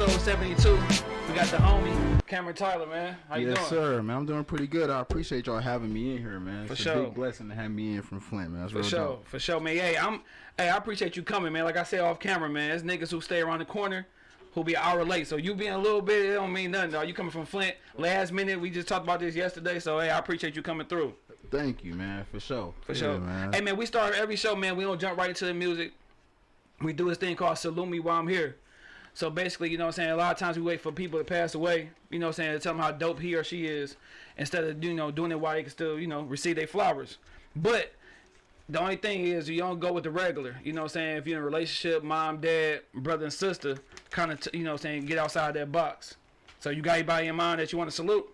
episode 72. We got the homie, Cameron Tyler, man. How you yes, doing? sir, man. I'm doing pretty good. I appreciate y'all having me in here, man. For it's sure. a big blessing to have me in from Flint, man. That's For sure, dope. for sure, man. Hey, I'm hey, I appreciate you coming, man. Like I said off camera, man. There's niggas who stay around the corner who be an hour late. So you being a little bit, it don't mean nothing, dog. You coming from Flint last minute. We just talked about this yesterday. So hey, I appreciate you coming through. Thank you, man. For sure. For Yeah, sure. man. Hey man, we start every show, man. We don't jump right into the music. We do this thing called Salute Me While I'm Here. So basically, you know what I'm saying, a lot of times we wait for people to pass away, you know what I'm saying, to tell them how dope he or she is, instead of, you know, doing it while they can still, you know, receive their flowers. But the only thing is you don't go with the regular. You know what I'm saying? If you're in a relationship, mom, dad, brother, and sister, kind of, you know what I'm saying, get outside that box. So you got anybody in mind that you want to salute?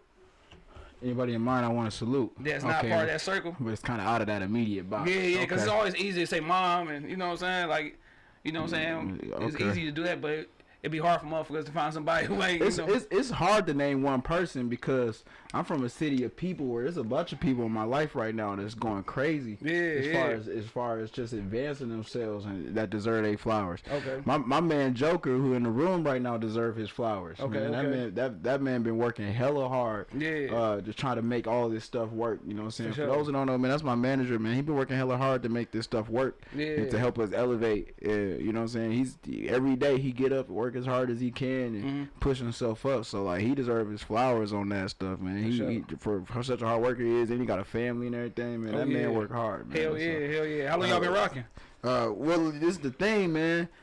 Anybody in mind I want to salute? That's not Okay. part of that circle? But it's kind of out of that immediate box. Yeah, yeah, because it's always easy to say mom, and you know what I'm saying? Like, you know what I'm saying? Mm, It's easy to do that, but it'd be hard for motherfuckers to find somebody who ain't, you It's, know. it's it's hard to name one person because I'm from a city of people where there's a bunch of people in my life right now that's going crazy. Yeah, as yeah. far as as far as just advancing themselves and that deserve their flowers. Okay. My my man Joker, who in the room right now, deserve his flowers. Okay, man. That okay. man that that man been working hella hard. Yeah. Uh, just trying to make all this stuff work. You know what I'm saying? For For, sure. those that don't know, man, that's my manager, man. He been working hella hard to make this stuff work. Yeah. And to help us elevate. Uh, you know what I'm saying? He's every day he get up, work as hard as he can, and Mhm. push himself up. So like he deserves his flowers on that stuff, man. He, sure. he for, for such a hard worker he is, and he got a family and everything, man. Oh, that yeah. man work hard, man. hell So, yeah, hell yeah. How long y'all been Uh, rocking? Uh, well, this is the thing, man.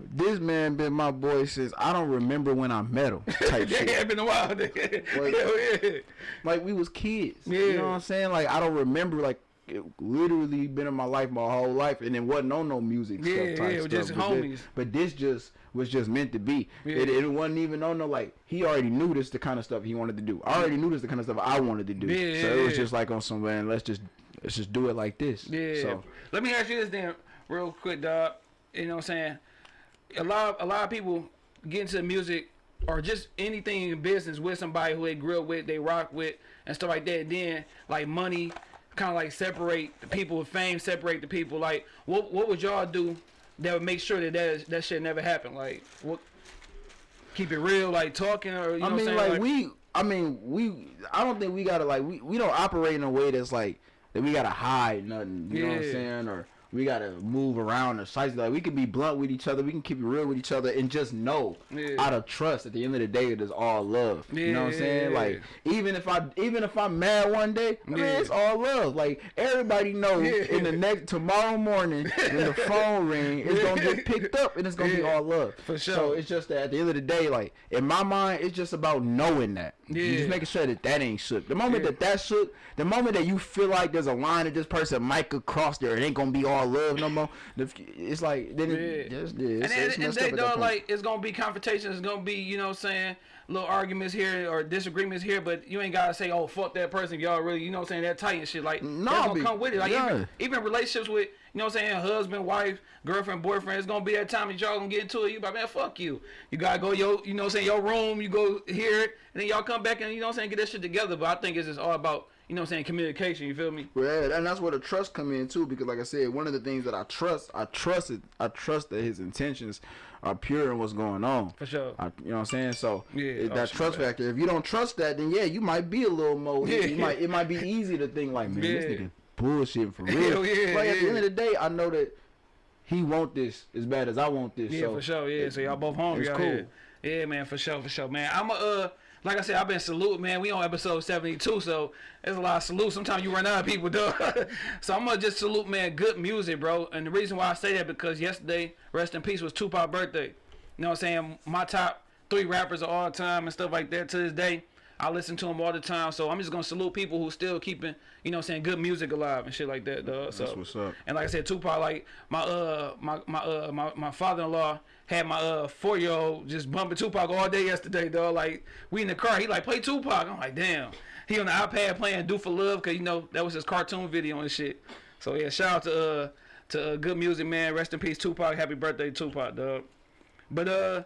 this man been my boy since I don't remember when I met him. Type Yeah, shit. it's been a while. nigga. hell yeah. Like we was kids. Yeah. You know what I'm saying? Like I don't remember like it literally been in my life my whole life and it wasn't on no music Yeah, stuff type yeah, stuff. just but homies. This, but this just was just meant to be. Yeah. It, it wasn't even on no like he already knew this the kind of stuff he wanted to do. I already knew this the kind of stuff I wanted to do. Yeah, so it was just like on some man, let's just let's just do it like this. Yeah. So Let me ask you this then, real quick, dog. You know what I'm saying? A lot, a lot of people get into music or just anything in business with somebody who they grew up with, they rock with, and stuff like that. Then like money, kind of like separate the people with fame, separate the people. Like, what what would y'all do that would make sure that that, that shit never happened? Like, what? Keep it real, like talking, or you know I mean, like, saying? we. I mean, we. I don't think we gotta like we. We don't operate in a way that's like that. We gotta hide nothing. You know what I'm saying? Or we gotta move around or size. Like we can be blunt with each other. We can keep it real with each other and just know Yeah. out of trust. At the end of the day, it is all love. You know what I'm saying? Like even if I even if I'm mad one day, Yeah. it's all love. Like everybody knows Yeah. in the next tomorrow morning when the phone ring, it's gonna get picked up and it's gonna be all love. For sure. So it's just that at the end of the day, like in my mind, it's just about knowing that. You Yeah. just making sure that that ain't shook. The moment Yeah. that that shook, the moment that you feel like there's a line that this person might could cross there, it ain't gonna be all love no more. It's like then it, Yeah. just, yeah, and it's, it's and messed they up at though like it's gonna be confrontation. It's gonna be you know what I'm saying little arguments here or disagreements here, but you ain't gotta say oh fuck that person. Y'all really you know what I'm saying that tight and shit like No, that's gonna be- come with it. Like yeah. even even relationships with you know what I'm saying husband, wife, girlfriend, boyfriend. It's gonna be that time that y'all gonna get into it. You like man fuck you. You gotta go your you know what I'm saying your room. You go hear it and then y'all come back and you know what I'm saying get that shit together. But I think it's just all about you know what I'm saying communication. You feel me? Yeah, and that's where the trust come in too, because like I said, one of the things that I trust, I trust it, I trust that his intentions are pure in what's going on. For sure. I, you know what I'm saying? So Yeah, it- oh, that trust factor. If you don't trust that, then yeah, you might be a little more. Yeah. You might it might be easy to think like, man, this nigga bullshit for real. Yeah, But at the end of the day, I know that he want this as bad as I want this. Yeah, so for sure. Yeah, so y'all both hungry it's cool. here. Yeah, man, for sure, for sure, man. I'm a, uh, like I said, I've been salute, man. We on episode 72, so there's a lot of salute. Sometimes you run out of people, though. so I'm gonna just salute, man. Good music, bro. And the reason why I say that because yesterday, rest in peace, was Tupac birthday. You know what I'm saying? My top three rappers of all time and stuff like that to this day. I listen to them all the time, so I'm just gonna salute people who still keeping, you know, I'm saying good music alive and shit like that, dog. So That's what's up. and like I said, Tupac, like my uh my my uh my, my father in law had my uh four year old just bumping Tupac all day yesterday, dog. Like we in the car, he like play Tupac. I'm like, damn. He on the iPad playing "Do for Love" cause you know that was his cartoon video and shit. So yeah, shout out to uh to uh, good music, man. Rest in peace, Tupac. Happy birthday, Tupac, dog. But uh,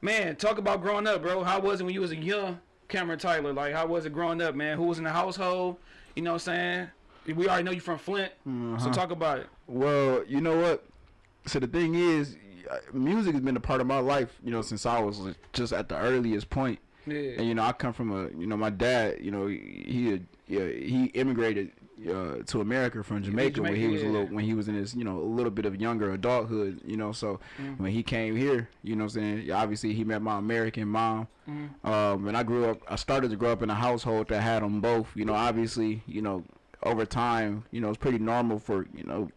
man, talk about growing up, bro. How was it when you was a young Cameron Tyler? Like, how was it growing up, man? Who was in the household? You know what I'm saying? We already know you from Flint, so Uh-huh. talk about it. Well, you know what? So the thing is, uh, music has been a part of my life, you know, since I was just at the earliest point. Yeah. And you know, I come from a, you know, my dad, you know, he he yeah, he immigrated uh, to America from Jamaica, when he Jamaica, was a little when he was in his, you know, a little bit of younger adulthood, you know. So Mm. when he came here, you know, what I'm saying obviously he met my American mom. Mm. Um, and I grew up, I started to grow up in a household that had them both. You know, obviously, you know, over time, you know, it's pretty normal for, you know,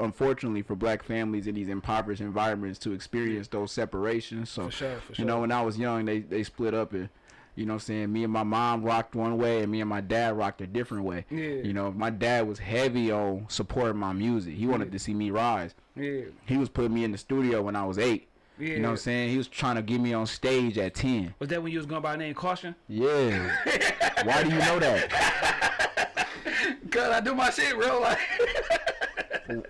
unfortunately for black families in these impoverished environments to experience those separations. So, For sure, for you know, when I was young, they they split up and. You know what I'm saying? Me and my mom rocked one way and me and my dad rocked a different way. Yeah. You know, my dad was heavy on supporting my music. He wanted Yeah. to see me rise. Yeah. He was putting me in the studio when I was eight. Yeah. You know what I'm saying? He was trying to get me on stage at 10. Was that when you was going by the name Caution? Yeah. Why do you know that? Cause I do my shit, bro.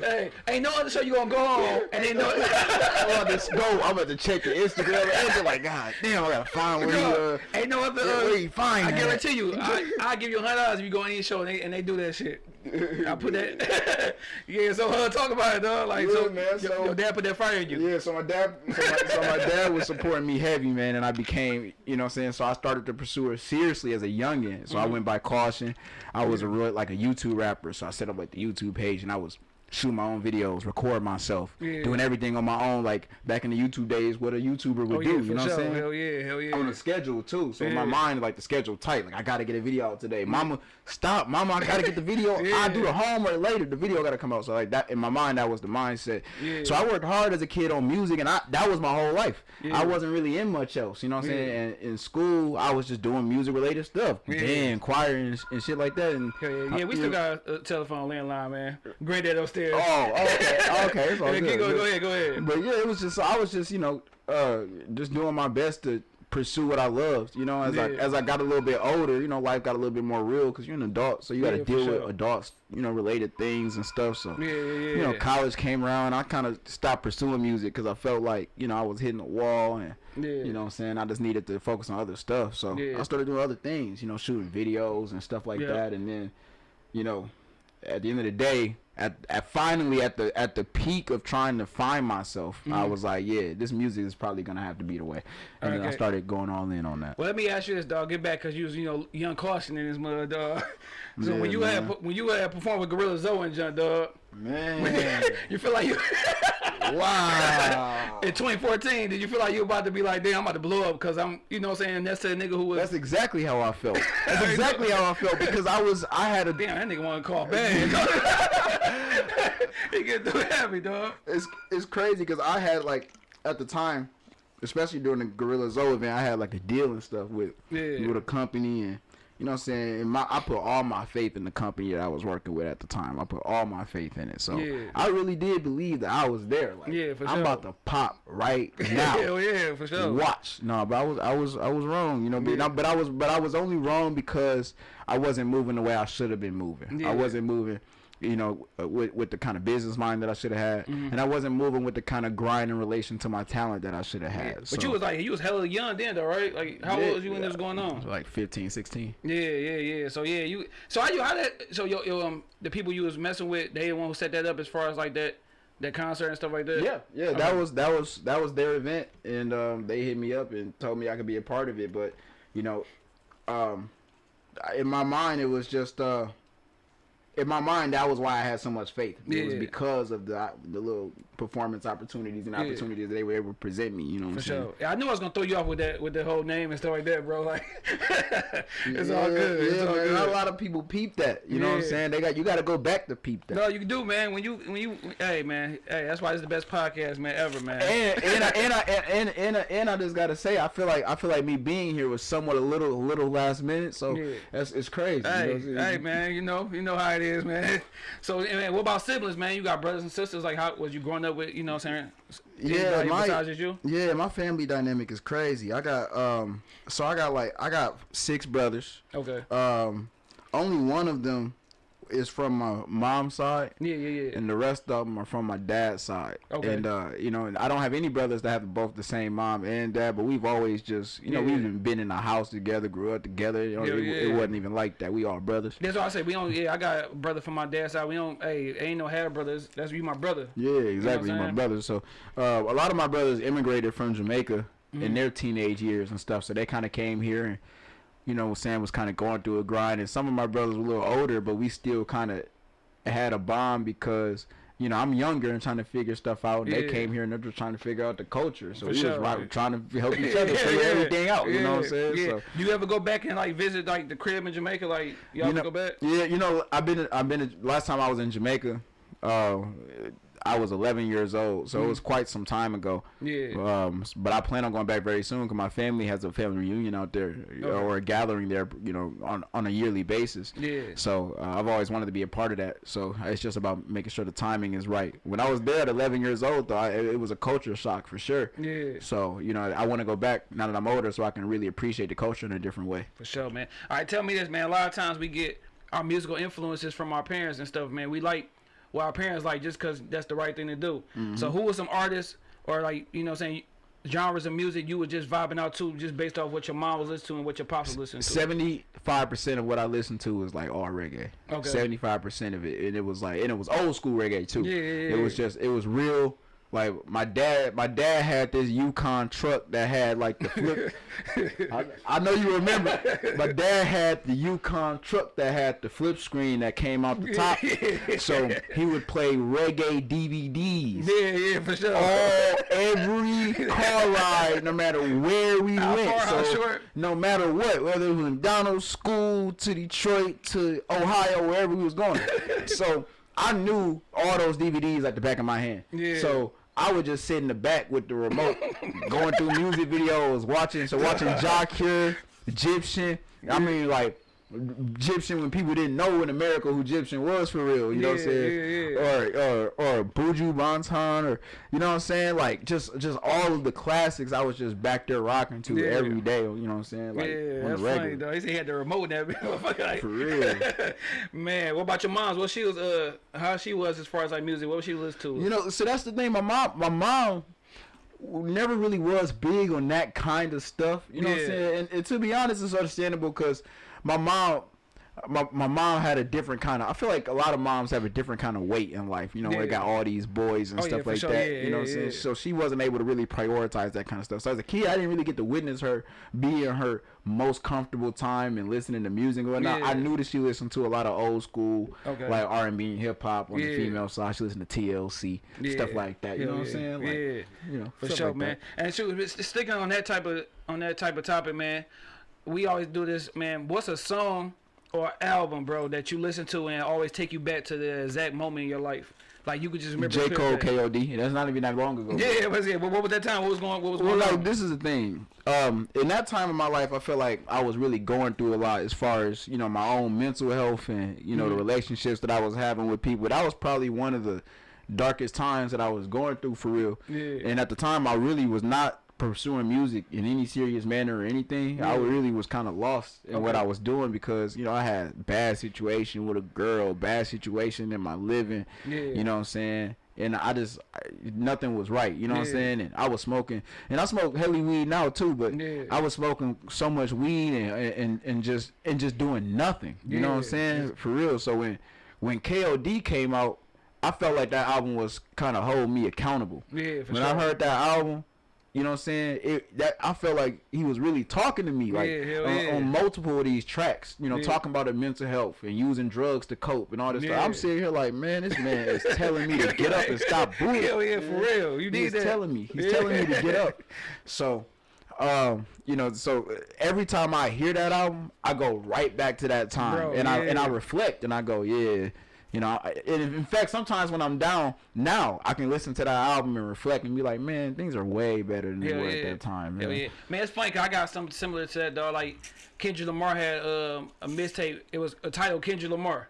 Hey, ain't no other show you gonna go on, and ain't no. I'm about to go. I'm about to check the Instagram and they're like, God damn, I gotta find where he, uh, ain't no other. uh, where you find I that? guarantee you, I I give you a hundred dollars if you go on any show and they and they do that shit. I put that. yeah, so uh, talk about it, dog. Like, so, Yeah, man, your, so- your dad put that fire in you. Yeah, so my dad, so my, so my dad was supporting me heavy, man, and I became, you know, what I'm saying. So I started to pursue it seriously as a youngin. So I Mm-hmm. went by caution. I was a real like a YouTube rapper, so I set up like the YouTube page, and I was shooting my own videos, record myself, Yeah. doing everything on my own, like back in the YouTube days, what a YouTuber would Oh do. for You know sure. what I'm saying? Hell yeah, hell yeah. on a schedule too. So in my mind, like the schedule tight. Like I gotta get a video out today. Mama, stop, mama, I gotta get the video. Yeah. I do the homework later. The video gotta come out. So like that in my mind, that was the mindset. Yeah. So I worked hard as a kid on music, and I that was my whole life. Yeah. I wasn't really in much else. You know what I'm Yeah. saying? And in school, I was just doing music related stuff, Yeah. band, choir, and, and shit like that. And yeah, yeah, we still got a telephone landline, man. Granddad upstairs. Oh, okay, okay, it's all Yeah, good. go, go ahead, go ahead. But yeah, it was just I was just you know uh just doing my best to pursue what I loved. You know, as I as I got a little bit older, you know, life got a little bit more real because you're an adult, so you got to Yeah, deal sure. with adults, you know, related things and stuff. So Yeah, yeah, yeah. you know, college came around, I kind of stopped pursuing music because I felt like you know I was hitting a wall and. yeah. You know what I'm saying? I just needed to focus on other stuff. So Yeah. I started doing other things, you know, shooting videos and stuff like Yeah. that. And then, you know, at the end of the day, at, at finally at the at the peak of trying to find myself, I Mhm. was like, yeah, this music is probably gonna have to be the way. And then I started going all in on that. Well, let me ask you this, dog. Get back, cause you was, you know, young caution in this mud, dog. So when you man. had when you had performed with Gorilla Zoe and Jon, dog, Man, you feel like you wow. in 2014, did you feel like you about to be like, damn, I'm about to blow up because I'm, you know, what I'm saying that's the nigga who was. That's exactly how I felt. That's exactly how I felt because I was I had a damn, that nigga want to call bang. Get too happy, dog. it's it's crazy because I had like at the time, especially during the Gorilla Zoe event, I had like a deal and stuff with Yeah. with a company and you know what I'm saying. And my I put all my faith in the company that I was working with at the time. I put all my faith in it. So Yeah. I really did believe that I was there. Like Yeah, for I'm sure. about to pop right now. Hell yeah, for sure. Watch, no, but I was, I was, I was wrong, you know. But, Yeah. I, but I was, but I was only wrong because I wasn't moving the way I should have been moving. Yeah. I wasn't moving, you know, uh, with with the kind of business mind that I should have had, Mm-hmm. and I wasn't moving with the kind of grind in relation to my talent that I should have had. But So, you was like, you was hella young then, though, right? Like, how Yeah, old was you when yeah. this was going on? like 15, 16. Yeah, yeah, yeah. So yeah, you. So how you how that? So yo, yo, um, the people you was messing with, they the one who set that up as far as like that, that concert and stuff like that. Yeah, yeah, that was that was that was their event, and um, they hit me up and told me I could be a part of it. But you know, um, in my mind, it was just uh, in my mind that was why I had so much faith. It was because of the the little performance opportunities and Yeah. opportunities that they were able to present me. You know what For I'm saying? sure. Yeah, I knew I was gonna throw you off with that with the whole name and stuff like that, bro. Like, it's all Yeah, good. Yeah, it's all good. Not a lot of people peep that. You know what I'm saying? They got you got to go back to peep that. No, you can do, man. When you when you hey man, hey, that's why it's the best podcast, man, ever, man. and and I, and I and and I, and I just gotta say, I feel like I feel like me being here was somewhat a little a little last minute, so that's it's crazy. you know Hey, hey, man, you know, you know how it is, man. So, man, what about siblings, man? You got brothers and sisters. Like, how was you growing up with? You know, what I'm saying, Yeah, my- you. Yeah, my family dynamic is crazy. I got um, so I got like I got six brothers. Okay. Um, only one of them is from my mom's side. Yeah, yeah, yeah. And the rest of them are from my dad's side. Okay. And uh, you know, and I don't have any brothers that have both the same mom and dad, but we've always just, you know, Yeah. we've even been in a house together, grew up together. You know, Yeah, it, yeah, it yeah. wasn't even like that. We all brothers. That's why I say we don't. Yeah, I got a brother from my dad's side. We don't. Hey, ain't no half brothers. That's you, my brother. Yeah, exactly. I'm my brother. So uh, a lot of my brothers immigrated from Jamaica Mm-hmm. in their teenage years and stuff. So they kind of came here and, you know, Sam was kind of going through a grind. And some of my brothers were a little older, but we still kind of had a bond because. You know, I'm younger and trying to figure stuff out. And They came here and they're just trying to figure out the culture. So For we sure, was right, trying to help each other figure everything out. You know what I'm saying? Yeah. So You ever go back and like visit like the crib in Jamaica? Like y'all you know, go back? Yeah, you know, I've been, I've been. Last time I was in Jamaica, uh, I was 11 years old, so it was quite some time ago. Yeah. Um, but I plan on going back very soon because my family has a family reunion out there Okay. or a gathering there, you know, on on a yearly basis. Yeah. So uh, I've always wanted to be a part of that. So it's just about making sure the timing is right. When I was there at 11 years old, though, I, it it was a culture shock for sure. Yeah. So you know, I want to go back now that I'm older, so I can really appreciate the culture in a different way. For sure, man. All right, tell me this, man. A lot of times we get our musical influences from our parents and stuff, man. We like what our parents like just because that's the right thing to do. Mm-hmm. So, who was some artists or like you know, I'm saying genres of music you were just vibing out to, just based off what your mom was listening to and what your pops was listening to? Seventy-five percent of what I listened to was like all reggae. Okay. Seventy-five percent of it, and it was like, and it was old school reggae too. Yeah, yeah, It was just, it was real. Like my dad, my dad had this Yukon truck that had like the flip. I, I know you remember. My dad had the Yukon truck that had the flip screen that came out the top. so he would play reggae DVDs Yeah, yeah, for sure. all every car ride, no matter where we How went. far, so no matter what, whether it was McDonald's, school, to Detroit, to Ohio, wherever we was going. so I knew all those DVDs at the back of my hand. Yeah. So I would just sit in the back with the remote, going through music videos, watching. So watching Jah Cure, Gyptian. I mean, like. Gyptian when people didn't know in America who Gyptian was for real, you know what I'm saying? yeah, yeah. Or or or Buju Banton or you know what I'm saying? Like just just all of the classics I was just back there rocking to Yeah. every day, you know what I'm saying? Like yeah, that's funny though. He said he had the remote that. Like, For real. man, what about your mom's? What she was, uh, how she was as far as like music? What was she listen to? You know, so that's the thing. My mom, my mom, never really was big on that kind of stuff. You know what I'm saying? And, and to be honest, it's understandable because my mom. My, my mom had a different kind of I feel like a lot of moms have a different kind of weight in life you know where they got all these boys and Oh, stuff for like sure. that Yeah, you know yeah, what I'm saying yeah. so she wasn't able to really prioritize that kind of stuff so as a kid I didn't really get to witness her be in her most comfortable time and listening to music and whatnot I knew that she listened to a lot of old school Okay. like R&B and hip hop on Yeah. the female side she listened to TLC stuff like that. You know what I'm saying? Like, yeah. You know, For sure, like man. that. And shoot, s- sticking on that type of on that type of topic, man. We always do this, man. What's a song or album, bro, that you listen to and always take you back to the exact moment in your life? Like you could just remember. J Cole. K.O.D. That's not even that long ago. Yeah, it was yeah. But what was that time? What was going? What was Well, going like on? this is the thing. Um, in that time of my life, I feel like I was really going through a lot as far as you know my own mental health and you know the Mhm. relationships that I was having with people. That was probably one of the darkest times that I was going through for real. Yeah. And at the time, I really was not pursuing music in any serious manner or anything. I really was kind of lost in what I was doing because you know I had bad situation with a girl, bad situation in my living. Yeah. You know what I'm saying? And I just I, nothing was right. You know what I'm saying? And I was smoking, and I smoke heavy weed now too. But Yeah. I was smoking so much weed and and and just and just doing nothing. You know what I'm Yeah. saying? For real. So when when KOD came out, I felt like that album was kind of holding me accountable. Yeah, for when sure. I heard that album, you know what I'm saying? It that I felt like he was really talking to me, like Yeah, on, yeah. on multiple of these tracks. You know, Yeah. talking about the mental health and using drugs to cope and all this stuff. I'm sitting here like, man, this man is telling me to get up and stop booing. Hell yeah, for real. You need He's telling me. He's telling me to get up. So, um, you know, so every time I hear that album, I go right back to that time, Bro, and I and I reflect, and I go, yeah. You know, and in fact, sometimes when I'm down now, I can listen to that album and reflect and be like, man, things are way better than they were yeah. at that time. Man. yeah. Man, it's funny 'cause I got something similar to that, dog. Like, Kendrick Lamar had um, a mixtape. It was a title Kendrick Lamar.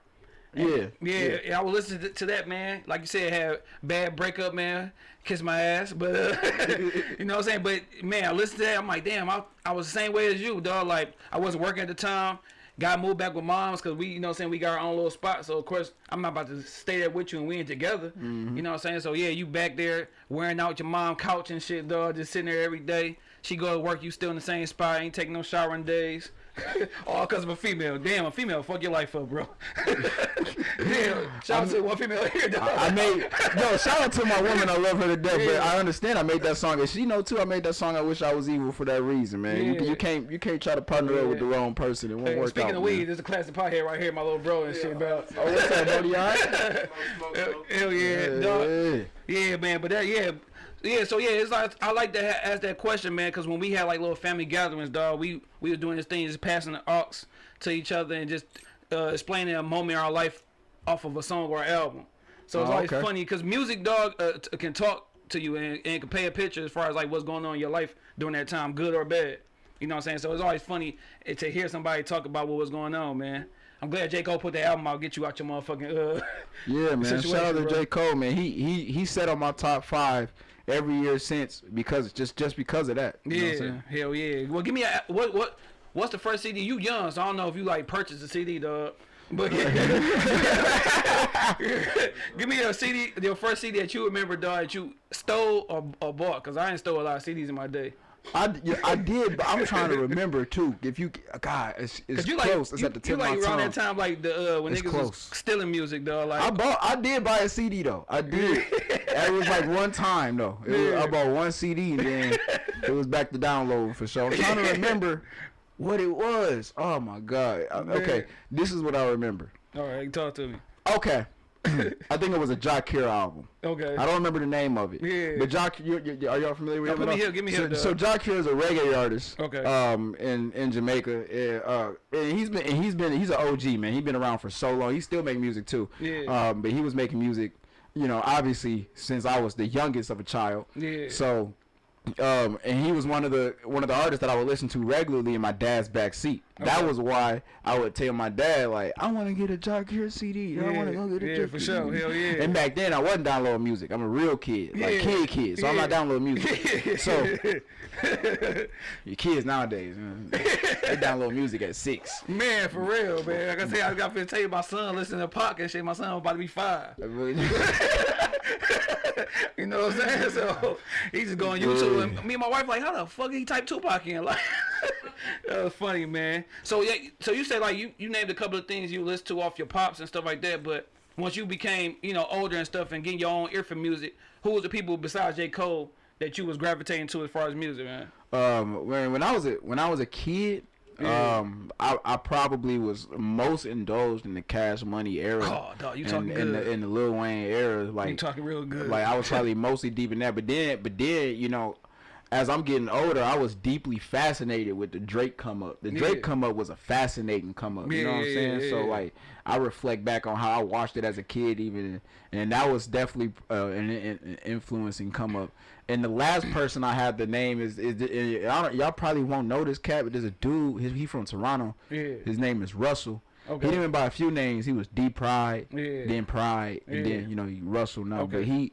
Yeah, Yeah, yeah, I was listening to, to that, man. Like you said, had bad breakup, man. Kiss my ass, but uh, you know what I'm saying. But man, I listened to that. I'm like, damn, I, I was the same way as you, dog. Like I wasn't working at the time, got moved back with moms because we, you know, what I'm saying we got our own little spot. So of course I'm not about to stay there with you and we ain't together. Mm-hmm. You know what I'm saying? So yeah, you back there wearing out your mom couch and shit, dog, just sitting there every day. She go to work, you still in the same spot, ain't taking no showering days. All because of a female. Damn, a female fuck your life up, bro. Damn, shout out to one female here, dog. I made no shout out to my woman. I love her to death, but I understand. I made that song, and she know too. I made that song. I wish I was evil for that reason, man. You, Yeah. you can't you can't try to partner up with the wrong person. It won't Hey, work speaking out. of man. weed, there's a classic pothead right here, my little bro and shit, bro. Oh, what's up, Brody? All right? Smoke, smoke, Hell, smoke. hell yeah, dog. Yeah. Yeah, man, but that yeah, yeah. So yeah, it's like I like to ha- ask that question, man, because when we had like little family gatherings, dog, we we was doing this thing, just passing the aux to each other and just uh, explaining a moment in our life off of a song or album. So it's Oh, always okay. funny because music, dog, uh, t- can talk to you and, and can paint a picture as far as like what's going on in your life during that time, good or bad. You know what I'm saying? So it's always funny eh, to hear somebody talk about what was going on, man. I'm glad J. Cole put that album out, get you out your motherfucking uh Yeah, man. Shout out to bro. J. Cole, man. He he he set on my top five every year since because just just because of that. You know what I'm Yeah, hell yeah. Well, give me a what what what's the first CD? You young, so I don't know if you like purchased a CD, dog. But give me a CD, your first CD that you remember, dog, that you stole or, or bought, cause I ain't stole a lot of CDs in my day. I, yeah, I did, but I'm trying to remember too. If you, God, it's, it's you close. like it's you, at the you tip like of my around tongue. that time, like the uh, when It's niggas close. was stealing music, dog. Like I bought. I did buy a CD though. I did. it was like one time though. It was, I bought one CD and then it was back to download for sure. I'm trying to remember what it was. Oh my God. Okay, this is what I remember. all right, talk to me. Okay, I think it was a Jah Cure album. Okay. I don't remember the name of it. Yeah. But Jock, you, you, are y'all familiar with No, him? at me here, give me so, here, So. Jock is a reggae artist. Okay. Um, in in Jamaica, uh, uh, and he's been and he's been he's an OG man. He's been around for so long. He still make music too. Yeah. Um, but he was making music, you know, obviously since I was the youngest of a child. Yeah. So. Um, and he was one of the one of the artists that I would listen to regularly in my dad's back seat. That was why I would tell my dad like, I want to get a Jah Cure CD. I want to Yeah, go get a yeah, Jock for sure. Hell yeah. And back then I wasn't downloading music. I'm a real kid, like kid kid. So I'm not downloading music. so your kids nowadays, man, they download music at six. Man, for real, man. Like I say, I got to tell you, my son listening to Pac and shit. My son about to be five. You know what I'm saying? So he's just go on YouTube and me and my wife like, how the fuck he type Tupac in? Like that was funny, man. So yeah, so you said like you, you named a couple of things you listen to off your pops and stuff like that, but once you became, you know, older and stuff and getting your own ear for music, who was the people besides J. Cole that you was gravitating to as far as music, man? um, when when I was a when I was a kid, Yeah. um, I, I probably was most indulged in the Cash Money era. Oh, dog, you and, talking in good. the in the Lil Wayne era, like you talking real good. Like I was probably mostly deep in that, but then, but then, you know, as I'm getting older, I was deeply fascinated with the Drake come up. The Drake Yeah. come up was a fascinating come up. You know what I'm saying? yeah, So like, I reflect back on how I watched it as a kid, even, and that was definitely uh, an, an influencing come up. And the last person I had the name is is y'all probably won't know this cat, but there's a dude. He, he from Toronto. Yeah. His name is Russell. Okay. He didn't even by a few names. He was D Pride, Yeah. then Pride, and Yeah. then you know Russell now. Okay. But he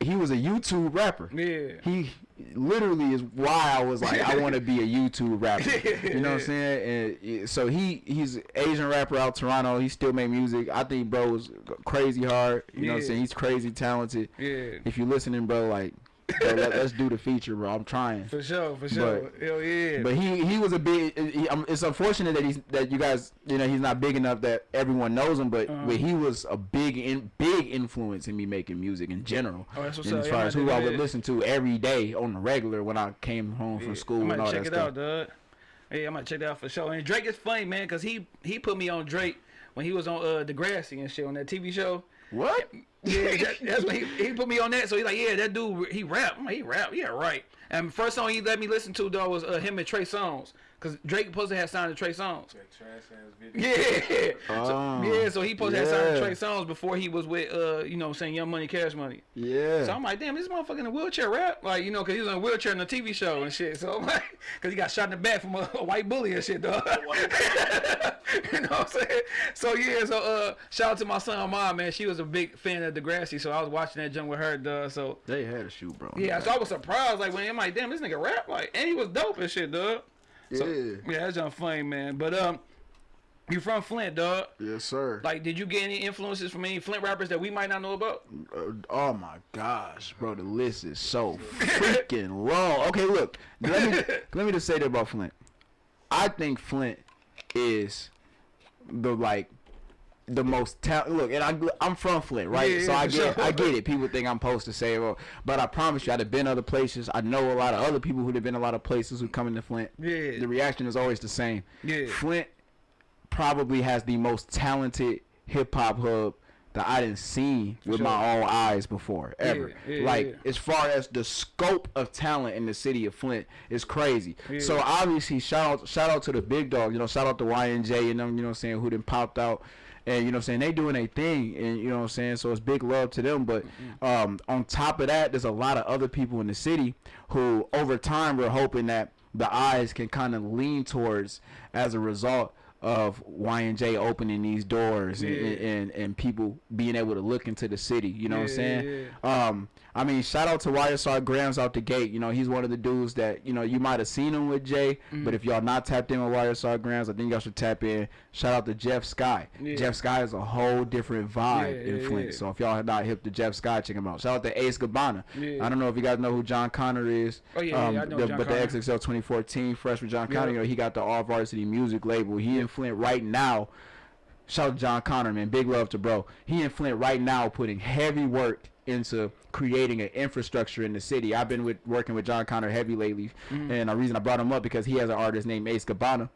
he was a YouTube rapper. Yeah. He literally is why I was like I want to be a YouTube rapper. You know what I'm saying? And so he he's Asian rapper out Toronto. He still make music. I think bro is crazy hard. You know what I'm saying? He's crazy talented. Yeah. If you listening, bro, like bro, let, us do the feature, bro. I'm trying. For sure, for sure. Hell yeah. But he he was a big. He, it's unfortunate that he's that you guys you know he's not big enough that everyone knows him. But Uh-huh. but he was a big in big influence in me making music in general. Oh, that's what's and up. as far man, as who I would listen to every day on the regular when I came home from school and all check that it stuff. out, dog. Hey, I might check that out for sure. And Drake is funny, man, cause he he put me on Drake when he was on uh Degrassi and shit on that TV show. What? Yeah, that, that's he, he put me on that. So he's like, yeah, that dude, he rap. Like, he rap. Yeah, right. And first song he let me listen to though was uh, him and Trey Songz, cause Drake supposed to have signed to Trey Songz. That trash ass video. Yeah. so, Oh, yeah, so he supposed to have signed to yeah. Trey Songz before he was with uh, you know, saying Young Money, Cash Money. Yeah. So I'm like, damn, this motherfucker in a wheelchair rap, like you know, cause he was in a wheelchair in a TV show and shit. So I'm like, cause he got shot in the back from a, a white bully and shit, dog. you know what I'm saying? So yeah, so uh, shout out to my son, mom, man. She was a big fan of Degrassi, so I was watching that jump with her, dog. So they had a shoe, bro. yeah, so I was surprised, like when I'm like, damn, this nigga rap, like, and he was dope and shit, dog. So, Yeah. yeah, that's just funny, man. But um, You from Flint, dog? Yes, sir. Like, did you get any influences from any Flint rappers that we might not know about? Uh, oh my gosh, bro, the list is so freaking long. Okay, look, let me let me just say that about Flint. I think Flint is the like the most talent. Look, and I, I'm from Flint, right? Yeah, so I get sure. I get it. People think I'm supposed to say, well, but I promise you, I'd have been other places. I know a lot of other people who'd have been a lot of places who come into Flint. Yeah. The reaction is always the same. Yeah. Flint probably has the most talented hip hop hub that I didn't see with sure. my own eyes before ever. Yeah, yeah, like yeah. as far as the scope of talent in the city of Flint is crazy. Yeah. So obviously shout out shout out to the big dog, you know, shout out to YNJ and them, you know what I'm saying, who done popped out and you know what I'm saying, they doing a thing and you know what I'm saying, so it's big love to them. But Mm-hmm. um on top of that, there's a lot of other people in the city who over time we're hoping that the eyes can kind of lean towards as a result of YNJ opening these doors and, Yeah. and, and people being able to look into the city. You know what I'm Yeah, saying? yeah, Um, I mean, shout out to YSR Gramz out the gate. You know, he's one of the dudes that you know you might have seen him with Jay, Mm-hmm. but if y'all not tapped in with YSR Gramz, I think y'all should tap in. Shout out to Jeff Sky. Yeah. Jeff Sky is a whole different vibe Yeah, in Flint. yeah. So if y'all have not hip to Jeff Sky, check him out. Shout out to Ace Gabbana. Yeah. I don't know if you guys know who Jon Connor is. Oh, yeah, yeah, I know the- John but Connor. the XXL 2014 freshman John. Connor, you know, he got the All Varsity Music label. He in Flint right now. Shout out to Jon Connor, man. Big love to bro. He in Flint right now putting heavy work into creating an infrastructure in the city. I've been with working with Jon Connor heavy lately, Mm-hmm. and the reason I brought him up because he has an artist named Ace Gabbana.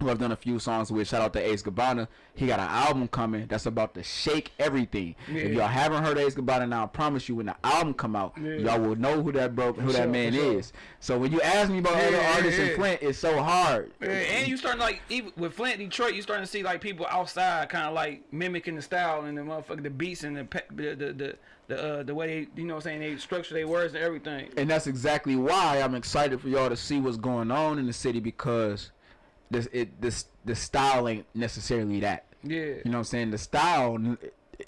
Who I've done a few songs with. Shout out to Ace Gabbana. He got an album coming that's about to shake everything. Yeah. If y'all haven't heard Ace Gabbana now, I promise you when the album come out, Yeah. y'all will know who that bro, who sure, that man sure. is. So when you ask me about Yeah, other artists in Flint, it's so hard. And you starting like even with Flint, Detroit, you starting to see like people outside kind of like mimicking the style and the motherfucker, the beats and the the the the the, uh, the way they you know what I'm saying they structure their words and everything. and that's exactly why I'm excited for y'all to see what's going on in the city because this it this the style ain't necessarily that. Yeah, You know what I'm saying? The style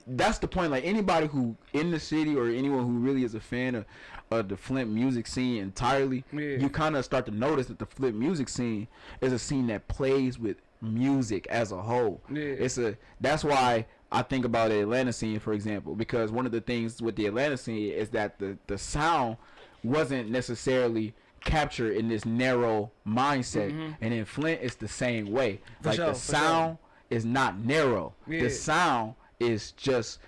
that's the point. Like anybody who in the city or anyone who really is a fan of, of the Flint music scene entirely, Yeah. you kind of start to notice that the Flint music scene is a scene that plays with music as a whole. Yeah. It's a that's why I think about the Atlanta scene, for example, because one of the things with the Atlanta scene is that the the sound wasn't necessarily captured in this narrow mindset, and in Flint it's the same way. For like sure, the for sure. sound is not narrow. Yeah. The sound is just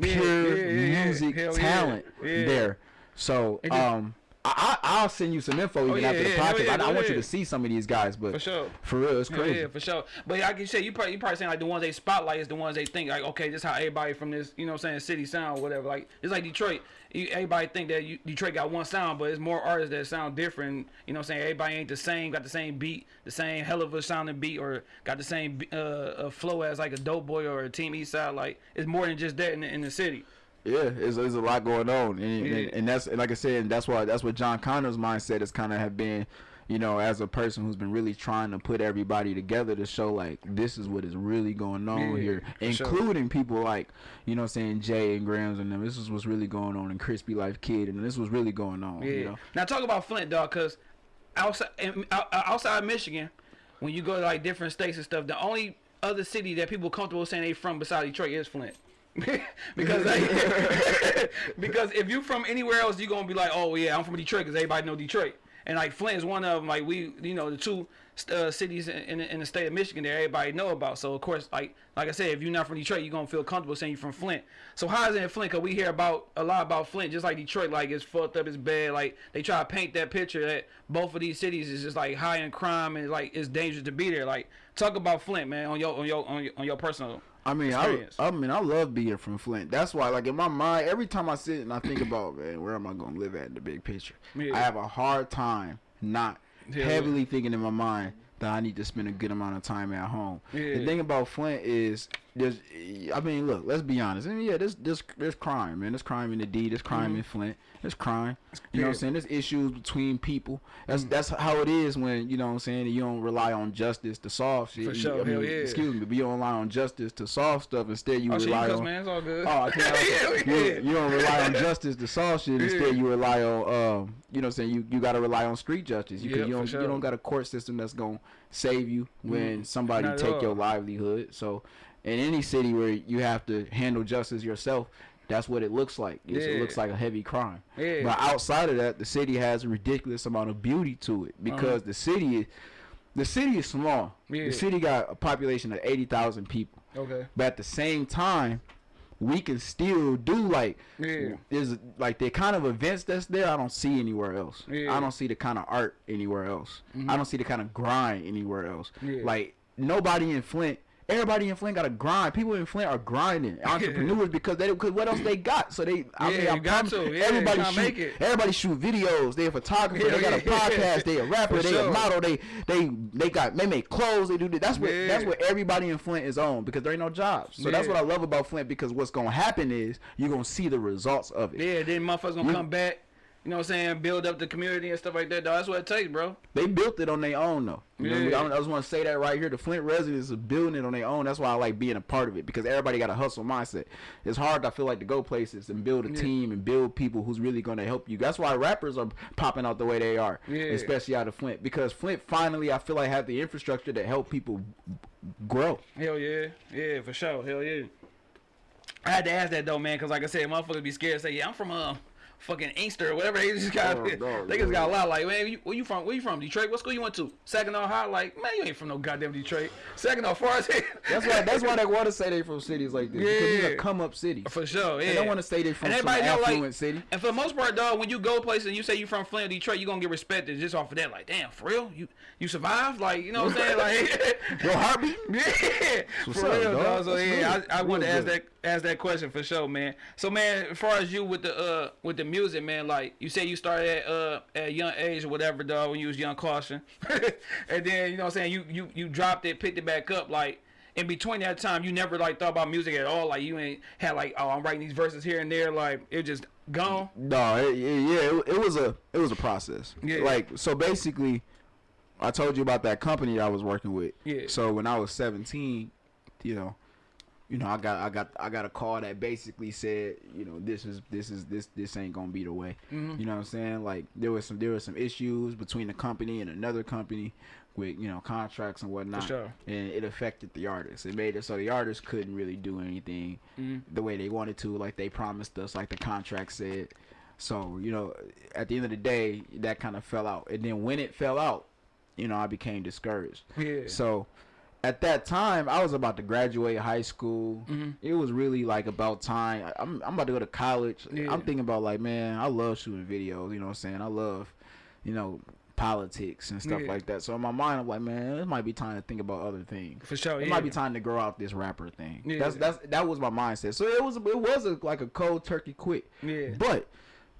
pure yeah, yeah, music talent there. So um, I, I I'll send you some info even Oh, yeah, after the podcast. yeah, I, I want you to see some of these guys, but for sure. for real, it's crazy. Yeah, for sure. But like you said, you probably you probably saying like the ones they spotlight is the ones they think like okay, this is how everybody from this you know what I'm saying city sound or whatever. Like it's like Detroit. You, everybody think that you, Detroit got one sound, but it's more artists that sound different. You know what I'm saying? Everybody ain't the same, got the same beat, the same hell of a sounding beat, or got the same uh, uh, flow as like a Dope Boy or a Team East Side. Like it's more than just that in the, in the city. Yeah, there's, there's a lot going on, and, Yeah. and and that's and like I said, that's why that's what Jon Connor's mindset is kind of have been, you know, as a person who's been really trying to put everybody together to show like this is what is really going on Yeah, here, for sure. including people like you know, I'm saying Jay and Gramz and them. This is what's really going on, in Krispylife Kidd, and this was really going on. Yeah. You know, Now talk about Flint, dog, because outside out- uh, outside Michigan, when you go to like different states and stuff, the only other city that people comfortable saying they from besides Detroit is Flint. because because if you from anywhere else, you're gonna be like, oh yeah, I'm from Detroit because everybody know Detroit. And like Flint is one of them. Like we, you know, the two uh, cities in, in, in the state of Michigan that everybody know about. So of course, like like I said, if you're not from Detroit, you're gonna feel comfortable saying you're from Flint. So how is it in Flint? Cause we hear about a lot about Flint, just like Detroit. Like it's fucked up, it's bad. Like they try to paint that picture that both of these cities is just like high in crime and like it's dangerous to be there. Like talk about Flint, man, on your on your on your, on your personal. I mean, I. I mean, I love being from Flint. That's why, like in my mind, every time I sit and I think about, man, where am I gonna live at in the big picture? Yeah. I have a hard time not Yeah. heavily thinking in my mind that I need to spend a good amount of time at home. Yeah. The thing about Flint is there's, eh, I mean, look, let's be honest. I mean, yeah, there's, there's, there's crime, man. There's crime in the D. There's crime mm-hmm. in Flint. There's crime. You know what I'm saying? There's issues between people. That's mm. that's how it is when you know what I'm saying. You don't rely on justice to solve shit. For You- sure, I mean, yeah. Excuse me, but you don't rely on justice to solve stuff. Instead, you Oh, you rely on. man. It's all good. Oh, I can't. Hell you, you don't rely on justice to solve shit. Instead, you rely on, um, you know, what I'm saying you you got to rely on street justice. You, Yep, you don't sure. you don't got a court system that's gonna save you mm-hmm. when somebody Not take your livelihood. So, in any city where you have to handle justice yourself, that's what it looks like. It's, It looks like a heavy crime. Yeah. But outside of that, the city has a ridiculous amount of beauty to it because uh-huh. the city is. The city is small. Yeah. The city got a population of eighty thousand people, Okay. but at the same time, we can still do like Yeah. there's like the kind of events that's there I don't see anywhere else. Yeah. I don't see the kind of art anywhere else. I mm-hmm. don't see the kind of grind anywhere else. Yeah. Like nobody in Flint. Everybody in Flint got to grind. People in Flint are grinding. Entrepreneurs because they because what else they got? So they I Yeah, mean I got to. Yeah, everybody shoot make it. everybody shoot videos. They a photographer. Yeah, they got a podcast. They a rapper. For they sure. a model. They they they got they make clothes. They do that. That's what that's what everybody in Flint is on because there ain't no jobs. So that's what I love about Flint because what's gonna happen is you're gonna see the results of it. Yeah, then motherfuckers gonna You- come back. You know what I'm saying? Build up the community and stuff like that. Dog. That's what it takes, bro. They built it on their own though. You know what I mean? Yeah. I, just want to say that right here. The Flint residents are building it on their own. That's why I like being a part of it because everybody got a hustle mindset. It's hard, I feel like, to go places and build a Yeah. team and build people who's really going to help you. That's why rappers are popping out the way they are, Yeah. especially out of Flint because Flint finally, I feel like, have the infrastructure to help people grow. Hell yeah, yeah, for sure. Hell yeah. I had to ask that though, man, because like I said, motherfuckers be scared to say, yeah, I'm from uh fucking Inkster or whatever. They just got, Oh, no, they just no. got a lot. Like, man, you, where you from? Where you from? Detroit? What school you went to? Saginaw High? Like, man, you ain't from no goddamn Detroit. Saginaw hell. That's why. That's why they want to say they from cities like this. Because these Yeah. are come up cities. For sure, yeah. They don't want to say they from And some everybody know, like- affluent city. And for the most part, dog, when you go places and you say you from Flint or Detroit, you gonna get respected just off of that. Like, damn, for real? You you survived? Like, you know what I'm saying? Like, Your heartbeat. yeah, what's for up, real, dog. dog. So That's yeah, good. I, I wanted to ask that ask that question for sure, man. So man, as far as you with the uh with the music, man, like you said you started at uh at a young age or whatever, dog, when you was young caution, and then you know what I'm saying you you you dropped it, picked it back up, like. In between that time, you never like thought about music at all. Like you ain't had like, oh, I'm writing these verses here and there. Like it just gone. No, it, yeah, it, it was a it was a process. Yeah. Like so, basically, I told you about that company I was working with. Yeah. So when I was seventeen, you know, you know, I got I got I got a call that basically said, you know, this is this is this this ain't gonna be the way. Mm-hmm. You know what I'm saying? Like there was some there was some issues between the company and another company with you know contracts and whatnot, sure. and it affected the artists. It made it so the artists couldn't really do anything Mhm. the way they wanted to, like they promised us, like the contract said. So you know, at the end of the day, that kind of fell out. And then when it fell out, you know, I became discouraged. Yeah. So at that time, I was about to graduate high school. Mhm. It was really like about time. I'm I'm about to go to college. Yeah. I'm thinking about like, man, I love shooting videos. You know what I'm saying? I love, you know, politics and stuff Yeah. like that. So in my mind, I'm like, man, it might be time to think about other things. For sure. It yeah. might be time to grow out this rapper thing. Yeah. That's that's that was my mindset. So it was it was a, like a cold turkey quit. Yeah. But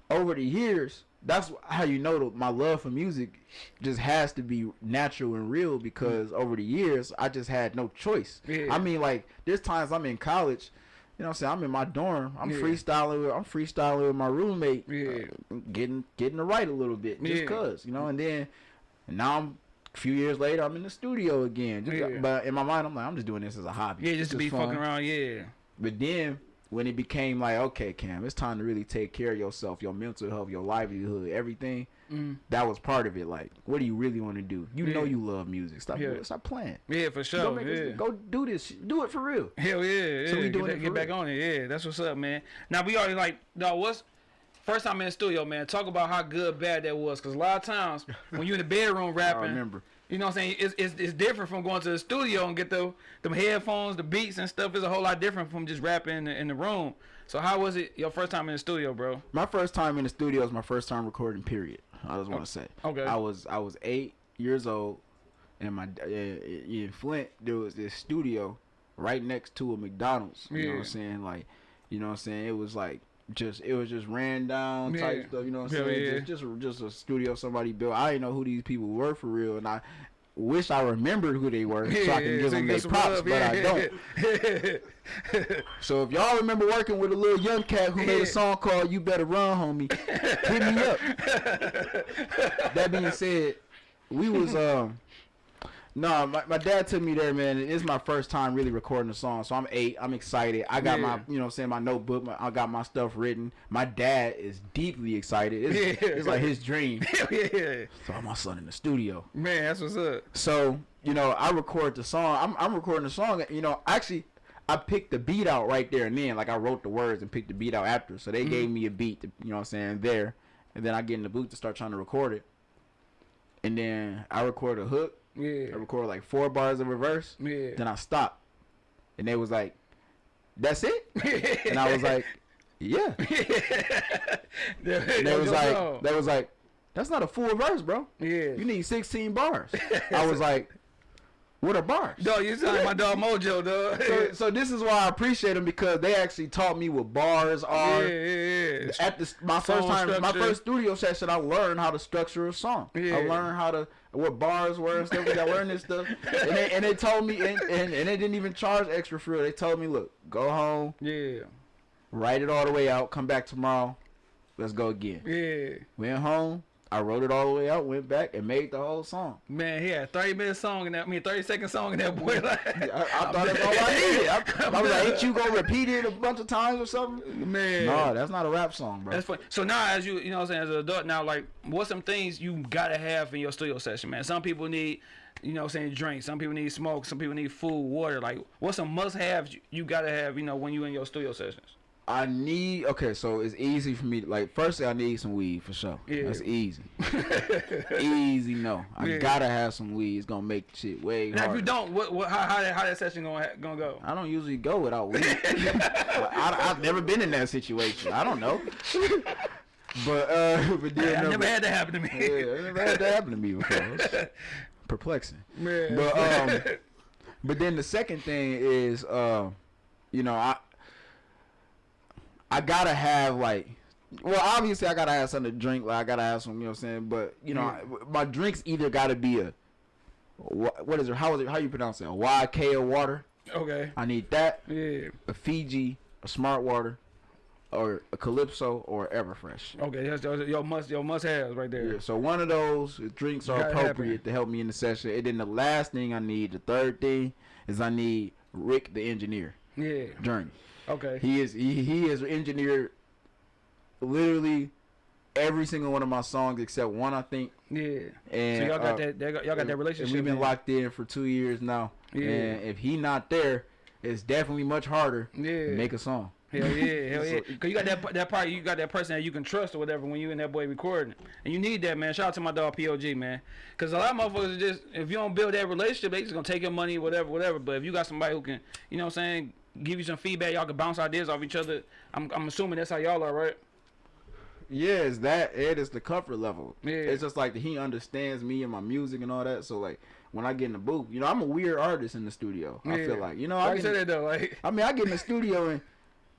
over the years, that's how you know my love for music just has to be natural and real because over the years I just had no choice. Yeah. I mean like there's times I'm in college, you know what I'm saying, I'm in my dorm, I'm Yeah. freestyling with I'm freestyling with my roommate, Yeah. uh, getting getting to write a little bit just cuz, you know, and then and now I'm a few years later I'm in the studio again. Just. But in my mind I'm like I'm just doing this as a hobby. Yeah, just to be fun. fucking around. Yeah. But then when it became like, okay, Cam, it's time to really take care of yourself, your mental health, your livelihood, everything. Mm. That was part of it. Like, what do you really want to do? You know you love music. Stop, Yeah. stop playing. Yeah, for sure. make yeah. this- go do this. Do it for real. Hell yeah, yeah. So we get, doing that- it get for back on it. Yeah, that's what's up, man. Now we already like, no, What's first time in the studio, man? Talk about how good, bad that was. Cause a lot of times when you're in the bedroom I rapping, remember. You know what I'm saying? It's, it's it's different from going to the studio and get the them headphones, the beats and stuff. Is a whole lot different from just rapping in the, in the room. So how was it your first time in the studio, bro? My first time in the studio is my first time recording. Period. I just want to say. Okay. I was I was eight years old, and my uh, in Flint there was this studio right next to a McDonald's. You know what I'm saying? Like, you know what I'm saying? It was like just it was just ran down type Yeah. stuff. You know what I'm Hell saying? yeah. Just, just just a studio somebody built. I didn't know who these people were for real, and I wish I remembered who they were so I can give so them their props, but I don't. So if y'all remember working with a little young cat who made a song called "You Better Run, Homie," hit me up. that being said, we was um. No, my, my dad took me there, man. It's my first time really recording a song, so I'm eight. I'm excited. I got my, you know, what I'm saying my notebook. My, I got my stuff written. My dad is deeply excited. It's, Yeah. it's like his dream. Yeah, So I'm my son in the studio. man, that's what's up. So you know, I record the song. I'm I'm recording the song. You know, actually, I picked the beat out right there and then. Like I wrote the words and picked the beat out after. So they Mm-hmm. gave me a beat. To, you know, what I'm saying there, and then I get in the booth to start trying to record it. And then I record a hook. Yeah, I record like four bars in reverse. yeah. Then I stop, and they was like, "That's it," and I was like, "Yeah." They was like, go. they was like, "That's not a full verse, bro. yeah. You need 16 bars." I was like, "What are bars?" Dog, you sound like my dog Mojo, dog. so, so this is why I appreciate them because they actually taught me what bars are. yeah, yeah. yeah. At the my first time, my first studio session, I learned how to structure a song. Yeah. I learned how to what bars were and stuff. that. I learned this stuff, and they, and they told me, and, and, and they didn't even charge extra for it. They told me, look, go home, Yeah, write it all the way out, come back tomorrow, let's go again. yeah. Went home, I wrote it all the way out, went back and made the whole song. Man, he had 30 minute song in that, I mean, 30 second song in that boy. Like, I, I thought that's all I needed. I, I was like, ain't you gonna repeat it a bunch of times or something? Man. No, that's not a rap song, bro. That's funny. So now, as you, you know, what I'm saying, as an adult now, like, what's some things you gotta have in your studio session, man? Some people need, you know, what I'm saying drink. Some people need smoke. Some people need food, water. Like, what's some must-haves you, you gotta have, you know, when you in your studio sessions? I need okay, so it's easy for me. To, like, firstly, I need some weed for sure. Yeah. That's easy. easy, no. I Yeah. gotta have some weed. It's gonna make shit way Now, if you don't, what, what, how, how, that, how that session gonna gonna go? I don't usually go without weed. I, have never been in that situation. I don't know. But uh, but then I no, never had that happen to me. Yeah, I never had that happen to me before. It's perplexing. Man. But um, but then the second thing is uh, you know, I I gotta have like, well, obviously I gotta have something to drink. Like I gotta have some, you know what I'm saying. But you know, Yeah. I- my drinks either gotta be a wha- what is it? How is it? How you pronounce it? A YK of water. okay. I need that. Yeah. A Fiji, a Smart Water, or a Calypso, or Everfresh. Okay. That's, that's your must your must haves right there. Yeah, so one of those drinks are appropriate to help me in the session. And then the last thing I need, the third thing, is I need Rick the engineer Yeah. journey. Okay. He is he, he has engineered literally every single one of my songs except one I think. Yeah. And So y'all got uh, that, y'all got that relationship. we've been man. locked in for two years now. Yeah. And if he not there, it's definitely much harder Yeah. to make a song. Hell yeah, hell yeah. Cause you got that that part, you got that person that you can trust or whatever when you and that boy recording, and you need that man. Shout out to my dog POG man, cause a lot of motherfuckers just if you don't build that relationship, they just gonna take your money, whatever, whatever. But if you got somebody who can, you know, what I'm saying, give you some feedback, y'all can bounce ideas off each other. I'm I'm assuming that's how y'all are, right? Yeah, it's that. It is the comfort level. Yeah. It's just like he understands me and my music and all that. So like when I get in the booth, you know, I'm a weird artist in the studio. I feel like you know, Why I get, say that though? Like, I mean, I get in the studio and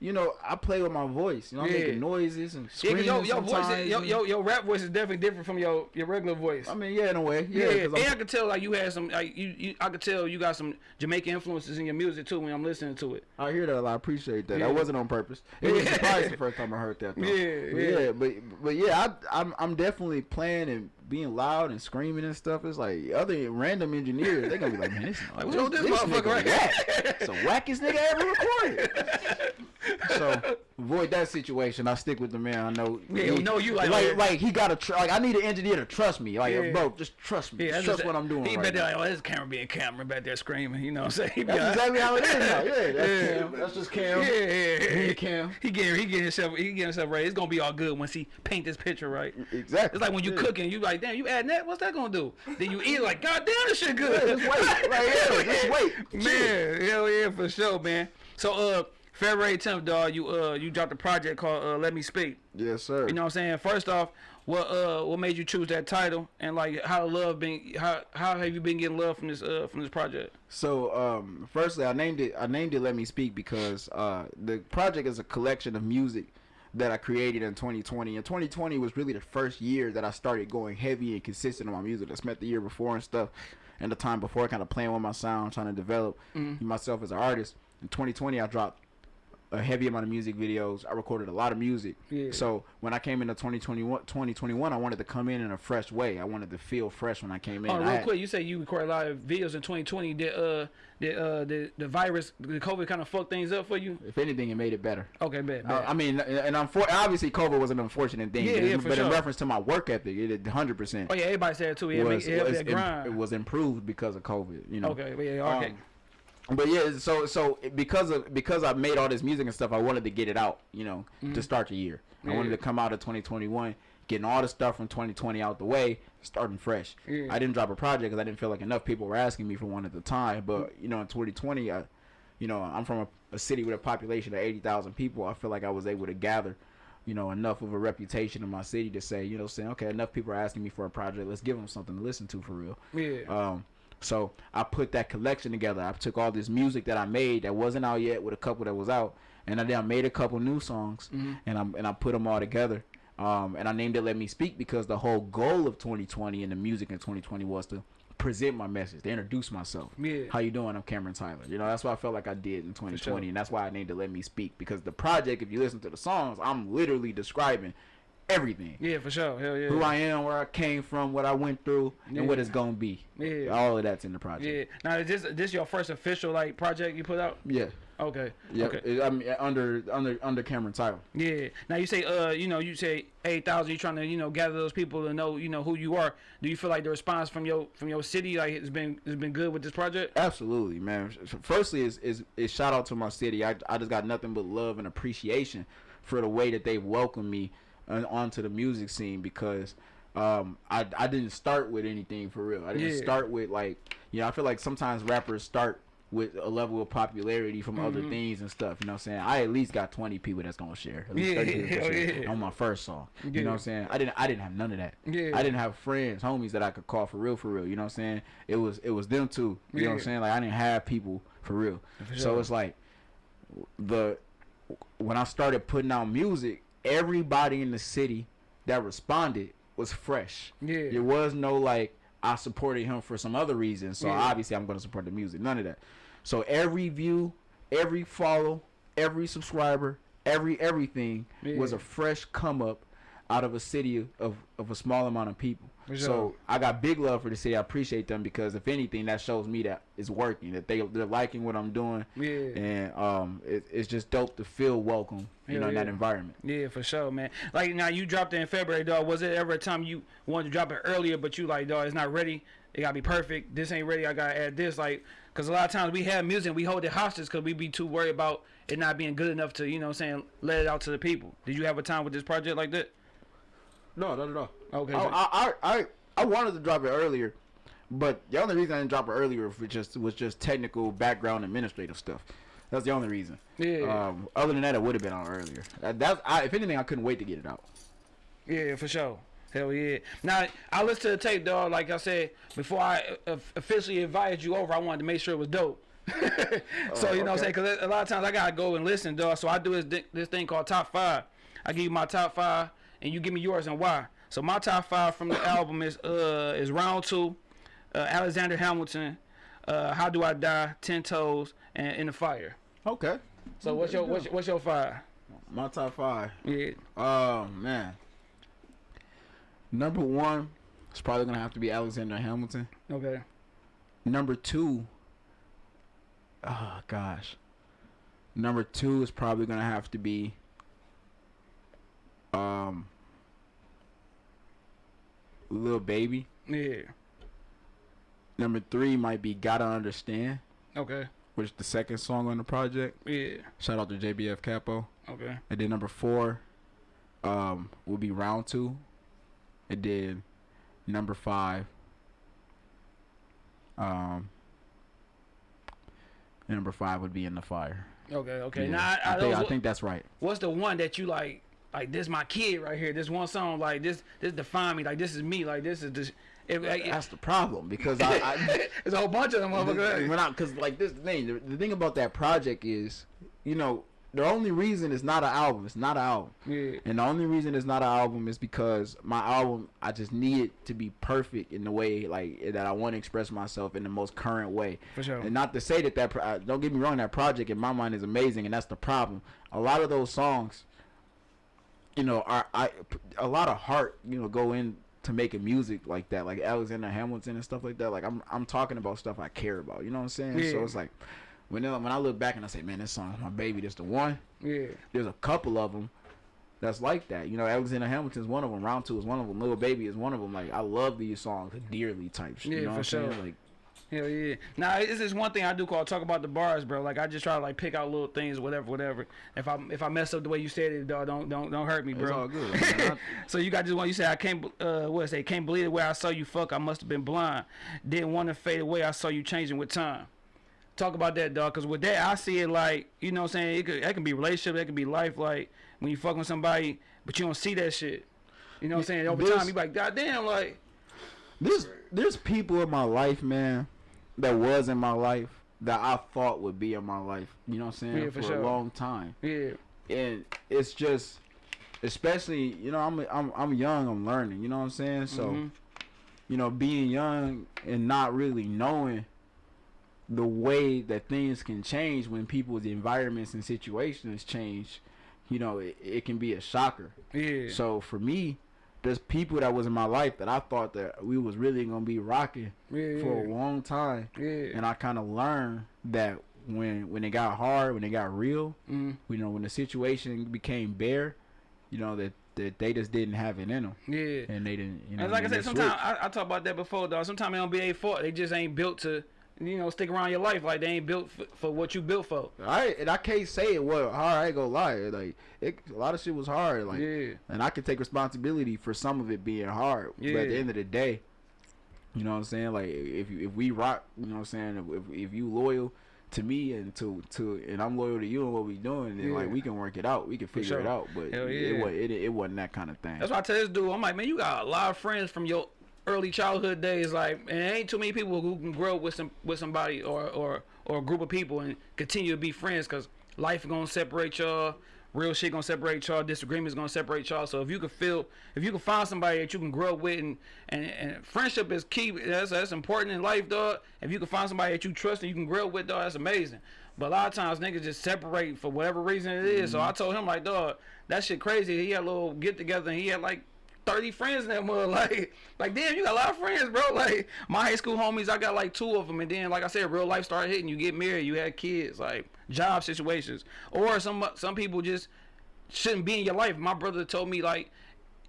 you know, I play with my voice. You know, I'm Yeah. making noises and yeah, screaming cause your, your voice, your, and- your rap voice is definitely different from your your regular voice. I mean, yeah, in a way, Yeah, yeah. and I could tell like you had some like you, you I could tell you got some Jamaican influences in your music too when I'm listening to it. I hear that a lot. I appreciate that. Yeah. That wasn't on purpose. It was Yeah. surprising the first time I heard that. Though. Yeah, but yeah. yeah, but but yeah, I, I'm I'm definitely playing and being loud and screaming and stuff. It's like other random engineers, They're gonna be like, man, this, Like, this, what's this this motherfucker nigga right whack. It's the wackest nigga I ever recorded. so avoid that situation. I stick with the man. I know. Yeah, he, know you like- like like he got to like I need an engineer to trust me. Like Yeah. bro, just trust me. Yeah, just trust what I'm doing He right now. like, oh, this camera being camera back there screaming. You know what I'm saying? That's like- exactly how it is now. Yeah, that's Yeah. Cam. That's just Cam. Yeah, yeah, yeah. Cam. He getting he getting himself he getting himself right. It's gonna be all good once he paint this picture right. Exactly. It's like when you Yeah. cooking, you like, damn, you adding that? What's that gonna do? Then you eat like, god damn, this shit Yeah, good. just wait. Like, yeah, just wait. Man, hell yeah, for sure, man. So uh February 10th, dog, you uh you dropped a project called uh Let Me Speak. Yes, sir. You know what I'm saying? First off, what uh what made you choose that title and like how love been how how have you been getting love from this uh from this project? So, um, firstly, I named it. I named it "Let Me Speak" because uh, the project is a collection of music that I created in 2020. And 2020 was really the first year that I started going heavy and consistent on my music. I spent the year before and stuff, and the time before, kind of playing with my sound, trying to develop Mhm. myself as an artist. In 2020, I dropped a heavy amount of music videos. I recorded a lot of music. Yeah. So when I came into 2021, 2021, I wanted to come in in a fresh way. I wanted to feel fresh when I came in. Oh, real had- quick, you say you recorded a lot of videos in 2020. Did uh, did uh, the the virus, the COVID, kind of fuck things up for you? If anything, it made it better. Okay, bad, Uh. I mean, and I'm for, obviously COVID was an unfortunate thing. Yeah, but, yeah, for but in reference to my work ethic, it 100 percent oh yeah, everybody said it too. Yeah, was, it, was grind. it was improved because of COVID. You know. okay, yeah, okay. Um, but yeah, so so because of because I made all this music and stuff, I wanted to get it out. You know, to start the year. I wanted Mm-hmm. To come out of 2021, getting all the stuff from 2020 out the way, starting fresh. Yeah. I didn't drop a project because I didn't feel like enough people were asking me for one at the time. But you know, in 2020, I, you know, I'm from a, a city with a population of 80,000 people. I feel like I was able to gather, you know, enough of a reputation in my city to say, you know, saying, okay, enough people are asking me for a project. Let's give them something to listen to for real. yeah. Um, so I put that collection together. I took all this music that I made that wasn't out yet with a couple that was out, and I then I made a couple new songs, Mm-hmm. and I and I put them all together. Um, and I named it "Let Me Speak" because the whole goal of 2020 and the music in 2020 was to present my message, to introduce myself. Yeah. How you doing? I'm Cameron Tyler. You know, that's what I felt like I did in 2020, sure. and that's why I named it "Let Me Speak" because the project, if you listen to the songs, I'm literally describing everything yeah, for sure. Hell yeah. who I am, where I came from, what I went through, Yeah. and what it's gonna be. Yeah. All of that's in the project. yeah. Now is this this your first official like project you put out? Yeah. Okay. Yeah. Okay. I mean, under under under Cameron Tyler. Yeah. Now you say, uh, you know, you say eight thousand. You're trying to, you know, gather those people to know, you know, who you are. Do you feel like the response from your from your city, like, has been has been good with this project? Absolutely, man. Firstly, is is is shout out to my city. I I just got nothing but love and appreciation for the way that they welcomed me onto the music scene because um I I didn't start with anything for real. I didn't Yeah. start with like you know I feel like sometimes rappers start with a level of popularity from other Mhm. things and stuff. You know what I'm saying? I at least got 20 people that's gonna share. At least Yeah, 30 people share yeah. on my first song. You know what I'm saying? I didn't I didn't have none of that. Yeah. I didn't have friends, homies that I could call for real, for real. You know what I'm saying? It was it was them too. You know what I'm saying? Like I didn't have people for real. For So it's like the when I started putting out music, everybody in the city that responded was fresh. Yeah. There was no like I supported him for some other reason, so Yeah. obviously I'm going to support the music. None of that. So every view, every follow, every subscriber, every everything was a fresh come up out of a city of, of a small amount of people. For So. I got big love for the city. I appreciate them because if anything, that shows me that it's working. That they they're liking what I'm doing, Yeah. and um, it, it's just dope to feel welcome, you Hell know, in that environment. Yeah, for sure, man. Like now, you dropped it in February, dog. Was it ever a time you wanted to drop it earlier, but you like, dog, it's not ready. It gotta be perfect. This ain't ready. I gotta add this. Like, cause a lot of times we have music, we hold it hostage, cause we be too worried about it not being good enough to, you know, what I'm saying, let it out to the people. Did you have a time with this project like that? No, not at all. Okay. I, I, I, I, I wanted to drop it earlier, but the only reason I didn't drop it earlier was just was just technical background administrative stuff. That's the only reason. Yeah. Um, other than that, it would have been on earlier. That, that's I, if anything, I couldn't wait to get it out. Yeah, for sure. Hell yeah. Now, I listened to the tape, dog. Like I said, before I uh, officially invited you over, I wanted to make sure it was dope. so, you know what I'm saying? Because a lot of times I got to go and listen, dog. So I do this, this thing called Top 5. I give you my top 5, and you give me yours and why. So my top 5 from the album is uh is Round 2, uh, Alexander Hamilton, uh, How Do I Die, Ten Toes, and In the Fire. Okay. So what's your, what's your, what's your five? My top five. Yeah. Oh man. Number one is probably gonna have to be Alexander Hamilton. Okay. Number two. Oh gosh. Number two is probably gonna have to be. Um. Little baby. Yeah. Number three might be Gotta Understand, Okay. which is the second song on the project. Yeah. Shout out to JBF Capo. Okay. And then number four, um, will be round two. And then number five, um, number five would be in the fire. Okay. Okay. Yeah. Now, I, I, I, think, I think that's right. what's the one that you like? Like this, my kid right here. This one song, like this, this define me. Like this is me. Like this is this. It, like, That's the problem because I, I There's a whole bunch of them motherfuckers. We're not cause like this thing, the, the thing about that project is, you know, the only reason it's not an album. It's not an album. Yeah. And the only reason it's not an album is because my album, I just need it to be perfect in the way like that I want to express myself in the most current way. For sure. And not to say that that uh, don't get me wrong, that project in my mind is amazing, and that's the problem. A lot of those songs, you know, are I a lot of heart, you know, go in to making music like that, like Alexander Hamilton and stuff like that. Like I'm I'm talking about stuff I care about. You know what I'm saying? Yeah. So it's like when I- when I look back and I say, man, this song's my baby. This the one Yeah. there's a couple of them that's like that. You know, Alexander Hamilton's one of them. Round Two is one of them. Little Baby is one of them. Like I love these songs, dearly type shit. Yeah, you know for what I'm sure. saying? Like Hell yeah. Now it's this one thing I do call talk about the bars, bro. Like I just try to like pick out little things, whatever, whatever. If I if I mess up the way you said it, dog, don't don't don't hurt me, it's bro. all good. So you got this one. You said I can't. Uh, what say? Can't believe the way I saw you fuck. I must have been blind. Didn't want to fade away. I saw you changing with time. Talk about that, dog. Cause with that, I see it like you know what I'm saying. It could that can be relationship. That can be life. Like when you fuck with somebody, but you don't see that shit. You know what I'm saying? Over This- time, you like, God damn, like there's there's people in my life, man, that was in my life that I thought would be in my life. You know what I'm saying? Yeah, for for sure. a long time. yeah, and it's just especially you know I'm I'm I'm young I'm learning you know what I'm saying so Mhm. you know being young and not really knowing the way that things can change when people's environments and situations change you know it, it can be a shocker yeah, so for me there's people that was in my life that I thought that we was really gonna be rocking yeah, for a long time yeah, and I kind of learned that when when it got hard when it got real mm, you know, when the situation became bare, you know that that they just didn't have it in them, yeah. and they didn't. You know, And like I said, sometimes. I, I talk about that before, dog. Sometimes it don't be a fault. They just ain't built to, you know, stick around your life. Like they ain't built for, for what you built for. I and I can't say it was hard. I ain't gonna lie. Like it, a lot of shit was hard. Like, yeah, and I can take responsibility for some of it being hard. But at the end of the day, you know what I'm saying. Like if you, if we rock, you know what I'm saying. If if you loyal to me and to to and I'm loyal to you and what we doing, then Yeah. like we can work it out. We can figure it out. But Hell it, it, it wasn't that kind of thing. that's why I tell this dude. I'm like, man, you got a lot of friends from your early childhood days. Like, and ain't too many people who can grow with some with somebody or or or a group of people and continue to be friends. Cause life gonna separate y'all. Real shit gonna separate y'all. Disagreements gonna separate y'all. So if you can feel, if you can find somebody that you can grow up with, and and, and friendship is key. That's that's important in life, dog. If you can find somebody that you trust and you can grow up with, dog, that's amazing. But a lot of times niggas just separate for whatever reason it is. So mm-hmm. I told him like, dog, that shit crazy. He had a little get together and he had like 30 friends in that mother. Like, like damn, you got a lot of friends, bro. Like my high school homies, I got like two of them. And then, like I said, real life started hitting. You get married, you had kids, like job situations, or some some people just shouldn't be in your life. My brother told me like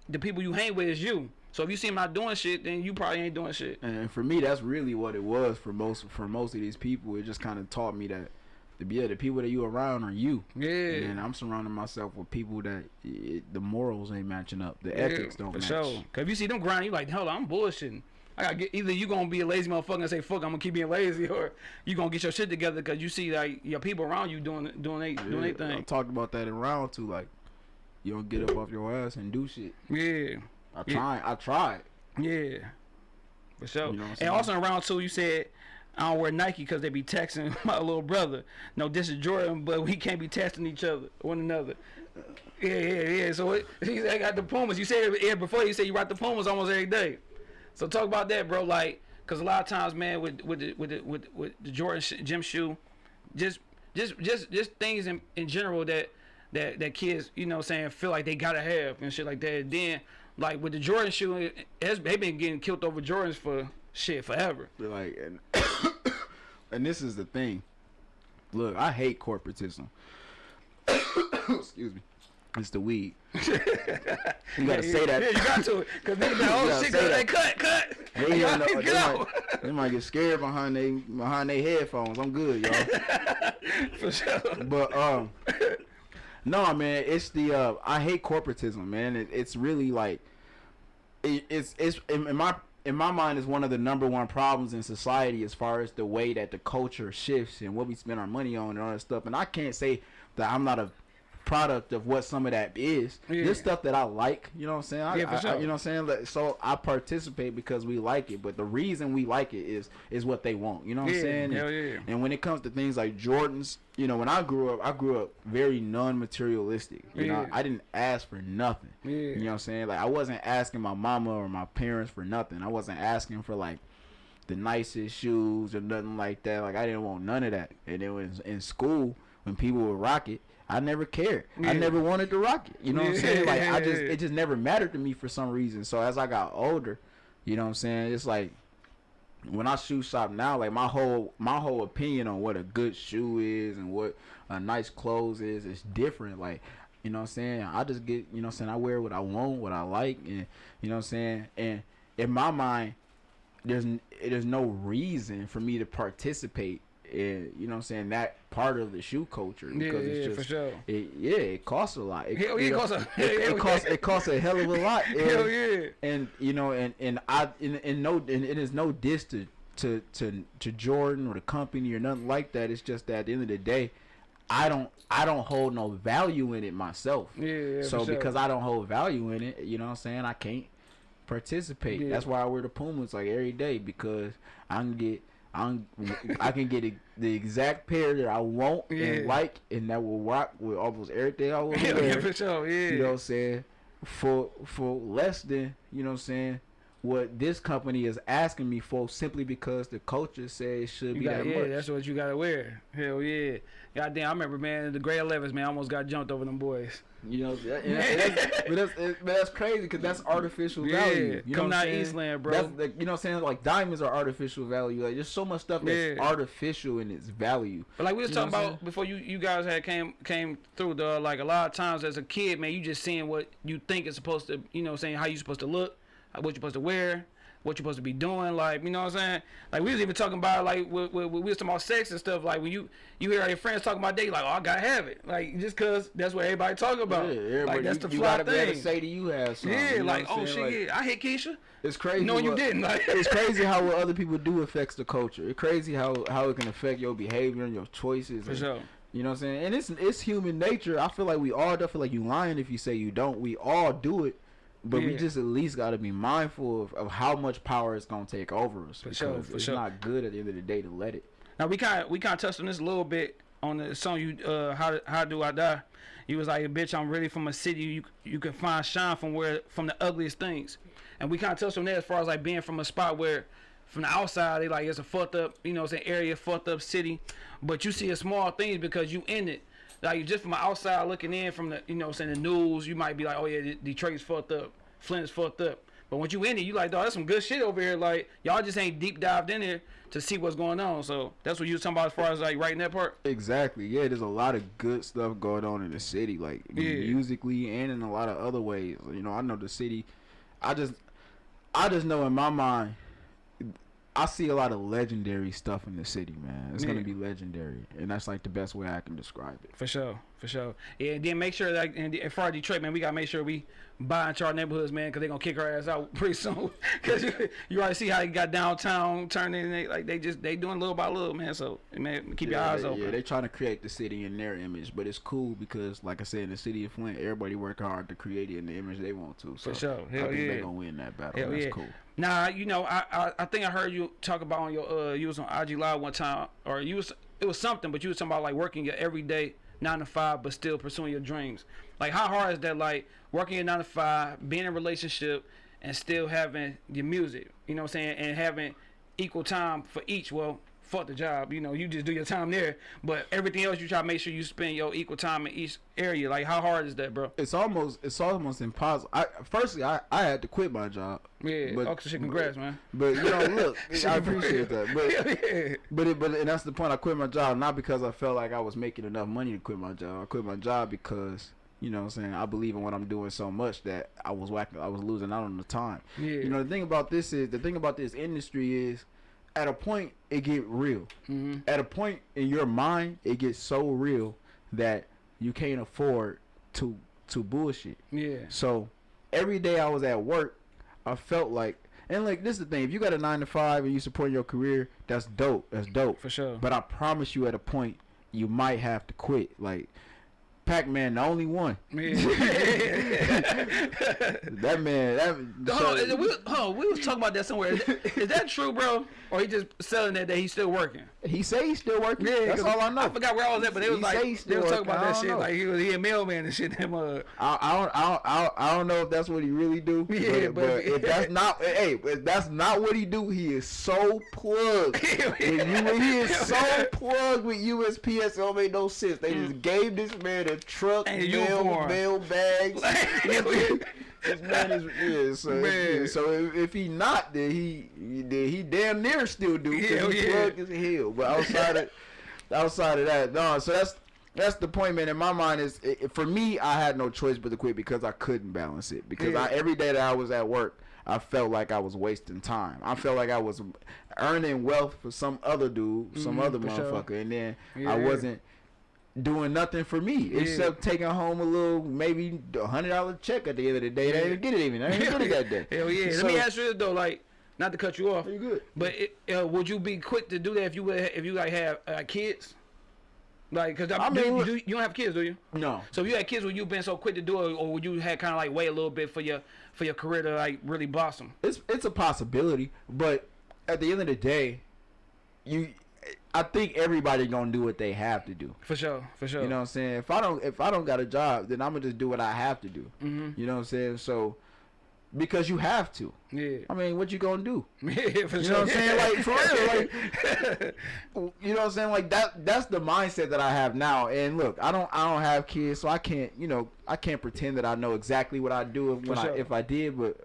the people you hang with is you. So if you see him not doing shit, then you probably ain't doing shit. And for me, that's really what it was for most for most of these people. It just kind of taught me that the yeah, the people that you around are you. Yeah. And I'm surrounding myself with people that it, the morals ain't matching up, the Yeah, ethics don't for match. sure. Cause if you see them grind, you like, hell, I'm bullshitting. I gotta get either you gonna be a lazy motherfucker and say fuck, I'm gonna keep being lazy, or you gonna get your shit together because you see like your people around you doing doing they doing Yeah, their I talked about that in round two. Like, you don't get up off your ass and do shit. Yeah, I Yeah. tried. I tried. yeah, for sure. You know and also in round two, you said. I don't wear Nike because they be texting my little brother. No, this is Jordan, but we can't be testing each other, one another. Yeah, yeah, yeah. So it, I got the Pumas. You said yeah, before you said you rock the Pumas almost every day. So talk about that, bro. Like, cause a lot of times, man, with with the, with the, with with the Jordan sh- gym shoe, just just just just things in, in general that that that kids, you know, saying feel like they gotta have and shit like that. Then like with the Jordan shoe, it, it's, they been getting killed over Jordans for shit forever. But like, and and this is the thing. Look, I hate corporatism. Excuse me. It's the weed. You gotta say that. Yeah, you got to. Cause niggas like, oh gotta shit, say they cut, cut. They, ain't know- they, might, they might get scared behind they behind their headphones. I'm good, y'all. For sure. But um, no, man, it's the uh, I hate corporatism, man. It, it's really like it, it's it's in, in my in my mind is one of the number one problems in society as far as the way that the culture shifts and what we spend our money on and all that stuff. And I can't say that I'm not a product of what some of that is. Yeah. This stuff that I like, you know what I'm saying? I, Yeah, for I- I- sure. you know what I'm saying? So I participate because we like it, but the reason we like it is is what they want. You know what Yeah, I'm saying? hell and, yeah. and when it comes to things like Jordans, you know, when I grew up, I grew up very non-materialistic. You know, I didn't ask for nothing. Yeah. You know what I'm saying? Like I wasn't asking my mama or my parents for nothing. I wasn't asking for like the nicest shoes or nothing like that. Like I didn't want none of that. And then was in school, when people would rock it, I never cared. I never wanted to rock it. You know what I'm saying? Like I just it just never mattered to me for some reason. So as I got older, you know what I'm saying? It's like when I shoe shop now, like my whole my whole opinion on what a good shoe is and what a nice clothes is is different. Like, you know what I'm saying? I just get, you know what I'm saying, I wear what I want, what I like and you know what I'm saying? And in my mind, there's there's no reason for me to participate in, you know what I'm saying, that part of the shoe culture because yeah, it's for just sure. it, yeah, it costs a lot. It, Hell yeah, it costs a- it, hell it costs it costs a hell of a lot. Hell yeah. and you know, and and I and, and no, and it is no diss to, to to to Jordan or the company or nothing like that. It's just that at the end of the day, I don't I don't hold no value in it myself. Yeah, yeah, so sure. because I don't hold value in it, you know what I'm saying, I can't participate. Yeah. That's why I wear the Pumas like every day because I can get. I'm, I can get a, the exact pair that I want Yeah. and like, and that will rock with almost everything I want yeah, wear for sure. Yeah. you know what I'm saying for for less than you know what I'm saying what this company is asking me for simply because the culture says it should You be got, that yeah, much. that's what you gotta wear. Hell yeah. Goddamn, I remember man, the grade 11s, man, I almost got jumped over them boys. You know, that- that- that's, but that's it- but that's crazy because that's artificial Yeah, value. You know coming what I'm out? Eastland, bro. That's the, you know what I'm saying? Like diamonds are artificial value. Like there's so much stuff that's Yeah. artificial in its value. But like we was You talking about before you you guys had came came through the like a lot of times as a kid, man, you just seeing what you think is supposed to, you know, saying how you supposed to look, what you're supposed to wear, what you're supposed to be doing, like you know what I'm saying. Like we was even talking about like we, we, we was talking about sex and stuff. Like when you you hear your friends talking about dating, like oh I gotta have it, like just cause that's what everybody talking about. Yeah, like that's you, the you fly gotta be able thing. to say that you have something. yeah, you know like oh shit, Like, yeah, I hit Keisha. It's crazy. No, you didn't. Like it's crazy how what other people do affects the culture. It's crazy how how it can affect your behavior and your choices. for and, sure. You know what I'm saying? And it's it's human nature. I feel like we all do feel like you lying if you say you don't. We all do it. But we just at least got to be mindful of, of how much power it's gonna take over us. For because sure, for it's sure. not good at the end of the day to let it. Now we kind of we kind of touched on this a little bit on the song you uh how how do I die? You was like, bitch, I'm really from a city you you can find shine from where from the ugliest things, and we kind of touched on that as far as like being from a spot where from the outside they like it's a fucked up you know it's an area fucked up city, but you see a small things because you in it. Like just from the outside looking in from the you know saying the news, you might be like, oh yeah, De- Detroit's fucked up, Flint's fucked up. But once you in it, you like, dog, that's some good shit over here. Like y'all just ain't deep dived in there to see what's going on. So that's what you was talking about as far as like writing that part. Exactly. Yeah, there's a lot of good stuff going on in the city, like Yeah. musically and in a lot of other ways. You know, I know the city. I just, I just know in my mind, I see a lot of legendary stuff in the city, man. It's Yeah. gonna be legendary, and that's like the best way I can describe it. For sure, for sure. Yeah, and then make sure that and as far as Detroit, man, we gotta make sure we buy into our neighborhoods, man, because they gonna kick our ass out pretty soon. Because you, you already see how you got downtown turning, they, like they just they doing little by little, man. So man, keep your eyes they, open. Yeah, they trying to create the city in their image, but it's cool because, like I said, in the city of Flint, everybody work hard to create it in the image they want to. So For sure. I think yeah. they gonna win that battle. Hell That's yeah. cool. Nah, you know, I, I I think I heard you talk about on your uh you was on IG live one time or you was it was something, but you was talking about like working your everyday nine to five but still pursuing your dreams. Like how hard is that like working your nine to five, being in a relationship and still having your music, you know what I'm saying, and having equal time for each. Well, fuck the job, you know, you just do your time there, but everything else you try to make sure you spend your equal time in each area. Like how hard is that, bro? It's almost it's almost impossible. I firstly I, I had to quit my job. Yeah, But- oh, shit, congrats, man. But you know, look, I appreciate that. But yeah. but it, but and that's the point. I quit my job not because I felt like I was making enough money to quit my job. I quit my job because you know what I'm saying I believe in what I'm doing so much that I was whacking, I was losing out on the time. Yeah. You know the thing about this is the thing about this industry is at a point it get real. hmm At a point in your mind it gets so real that you can't afford to to bullshit. Yeah. So every day I was at work, I felt like, and like this is the thing: if you got a nine to five and you support your career, that's dope. That's dope. For sure. But I promise you, at a point, you might have to quit. Like Pac Man, the only one. Yeah. That man, that. Hold on, we, hold on, we was talking about that somewhere. Is, is that true, bro? Or he just selling that that he's still working? he say he's still working. that's 'cause all I know. I forgot where I was at, but it was He like they was talking about that shit. know. Like he was he a mailman and shit. Them I, I don't, I don't, I don't, I don't know if that's what he really do. Yeah, but, but- but if that's not, hey, if that's not what he do, he is so plugged. when you, he is so plugged with USPS, it don't make no sense. They just gave this man a truck, And mail, mail bags. this man is, yeah. So, Man. yeah, so if, if he not, then he, then he damn near still do. Hell he yeah. plugged as hell. But outside of, outside of that, no. So that's that's the point, man. In my mind, is it, for me, I had no choice but to quit because I couldn't balance it. Because I, every day that I was at work, I felt like I was wasting time. I felt like I was earning wealth for some other dude, some Mhm, other for sure. motherfucker, and then Yeah. I wasn't doing nothing for me except taking home a little maybe a hundred dollar check at the end of the day. I Yeah. didn't get it even. I didn't get it that day. Hell yeah. So- Let me ask you this though, like, not to cut you off, You good? but it, uh, would you be quick to do that if you would if you like have uh, kids? Like, cause I, I mean, you, do, you don't have kids, do you? No. So if you had kids, would you been so quick to do it, or would you had kind of like wait a little bit for your for your career to like really blossom? it's it's a possibility, but at the end of the day, you, I think everybody gonna do what they have to do. For sure, for sure. You know what I'm saying? If I don't if I don't got a job, then I'm gonna just do what I have to do. Mm-hmm. You know what I'm saying? So because you have to. Yeah. I mean, what you gonna do? yeah, for You sure. know what I'm saying? Like for real, like you know what I'm saying? Like that that's the mindset that I have now. And look, I don't I don't have kids, so I can't, you know, I can't pretend that I know exactly what I do if when sure. I if I did, but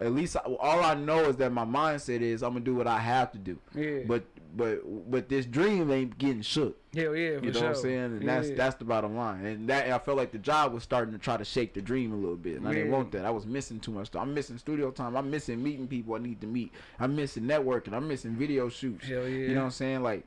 at least I, all I know is that my mindset is I'm gonna do what I have to do. yeah. But but but this dream ain't getting shook. hell yeah, for You know sure. what I'm saying? And that's Yeah. that's the bottom line. And that I felt like the job was starting to try to shake the dream a little bit. And I didn't want that. I was missing too much. I'm missing studio time. I'm missing meeting people I need to meet. I'm missing networking. I'm missing video shoots. Hell yeah. You know what I'm saying? Like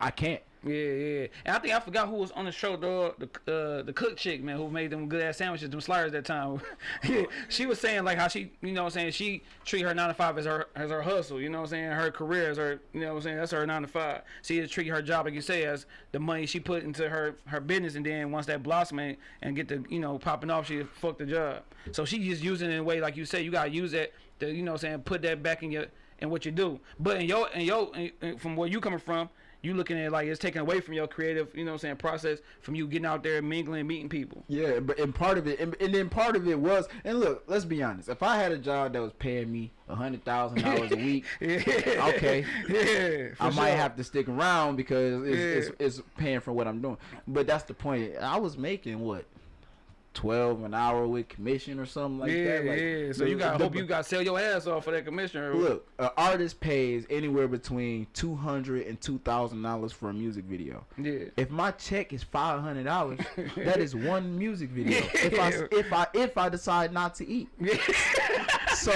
I can't. Yeah, yeah. And I think I forgot who was on the show, dog. The uh, the cook chick, man, who made them good ass sandwiches, them sliders that time. yeah, she was saying like how she, you know, what I'm saying she treat her nine to five as her as her hustle. You know, what I'm saying her career as her, you know, what I'm saying that's her nine to five. She treat her job like you say as the money she put into her her business, and then once that blossom and, and get the you know popping off, she fuck the job. So she just using it in a way like you say, you gotta use it to you know, what I'm saying put that back in your in what you do. But in your in your in- from where you coming from you looking at it like it's taken away from your creative, you know what I'm saying, process from you getting out there mingling, meeting people. Yeah, but and part of it, and, and then part of it was, and look, let's be honest. If I had a job that was paying me a hundred thousand dollars a week, Yeah. Okay. Yeah. I might have to stick around because it's, Yeah. it's, it's paying for what I'm doing. But that's the point. I was making what twelve an hour with commission or something like yeah, that. Like, yeah. So you got hope you got sell your ass off for that commission. Look, an artist pays anywhere between two hundred and two thousand dollars for a music video. Yeah. If my check is five hundred dollars, that is one music video. If I if I if I decide not to eat, so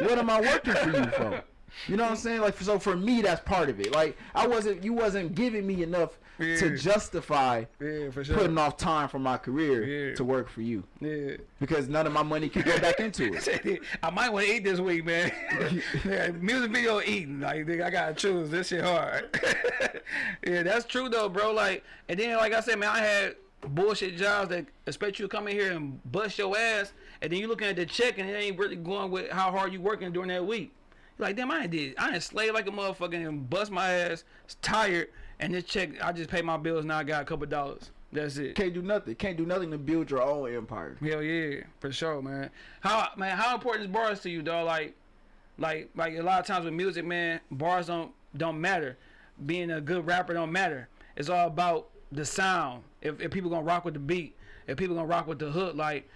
what am I working for you for? You know what I'm saying? Like so for me, that's part of it. Like I wasn't you wasn't giving me enough Yeah. to justify Yeah, for sure. putting off time from my career Yeah. to work for you yeah. because none of my money could go back into it. I might want to eat this week, man. music video eating. Like, I gotta choose. This shit hard. yeah, that's true though, bro. Like, and then like I said, man, I had bullshit jobs that expect you to come in here and bust your ass, and then you looking at the check and it ain't really going with how hard you working during that week. Like, damn, I ain't did. I ain't slaved like a motherfucker and bust my ass, tired, and this check, I just paid my bills. Now I got a couple dollars. That's it. Can't do nothing. Can't do nothing to build your own empire. Hell yeah, for sure, man. How man, how important is bars to you, dog? Like, like, like a lot of times with music, man, bars don't don't matter. Being a good rapper don't matter. It's all about the sound. If, if people gonna rock with the beat, if people gonna rock with the hook, like,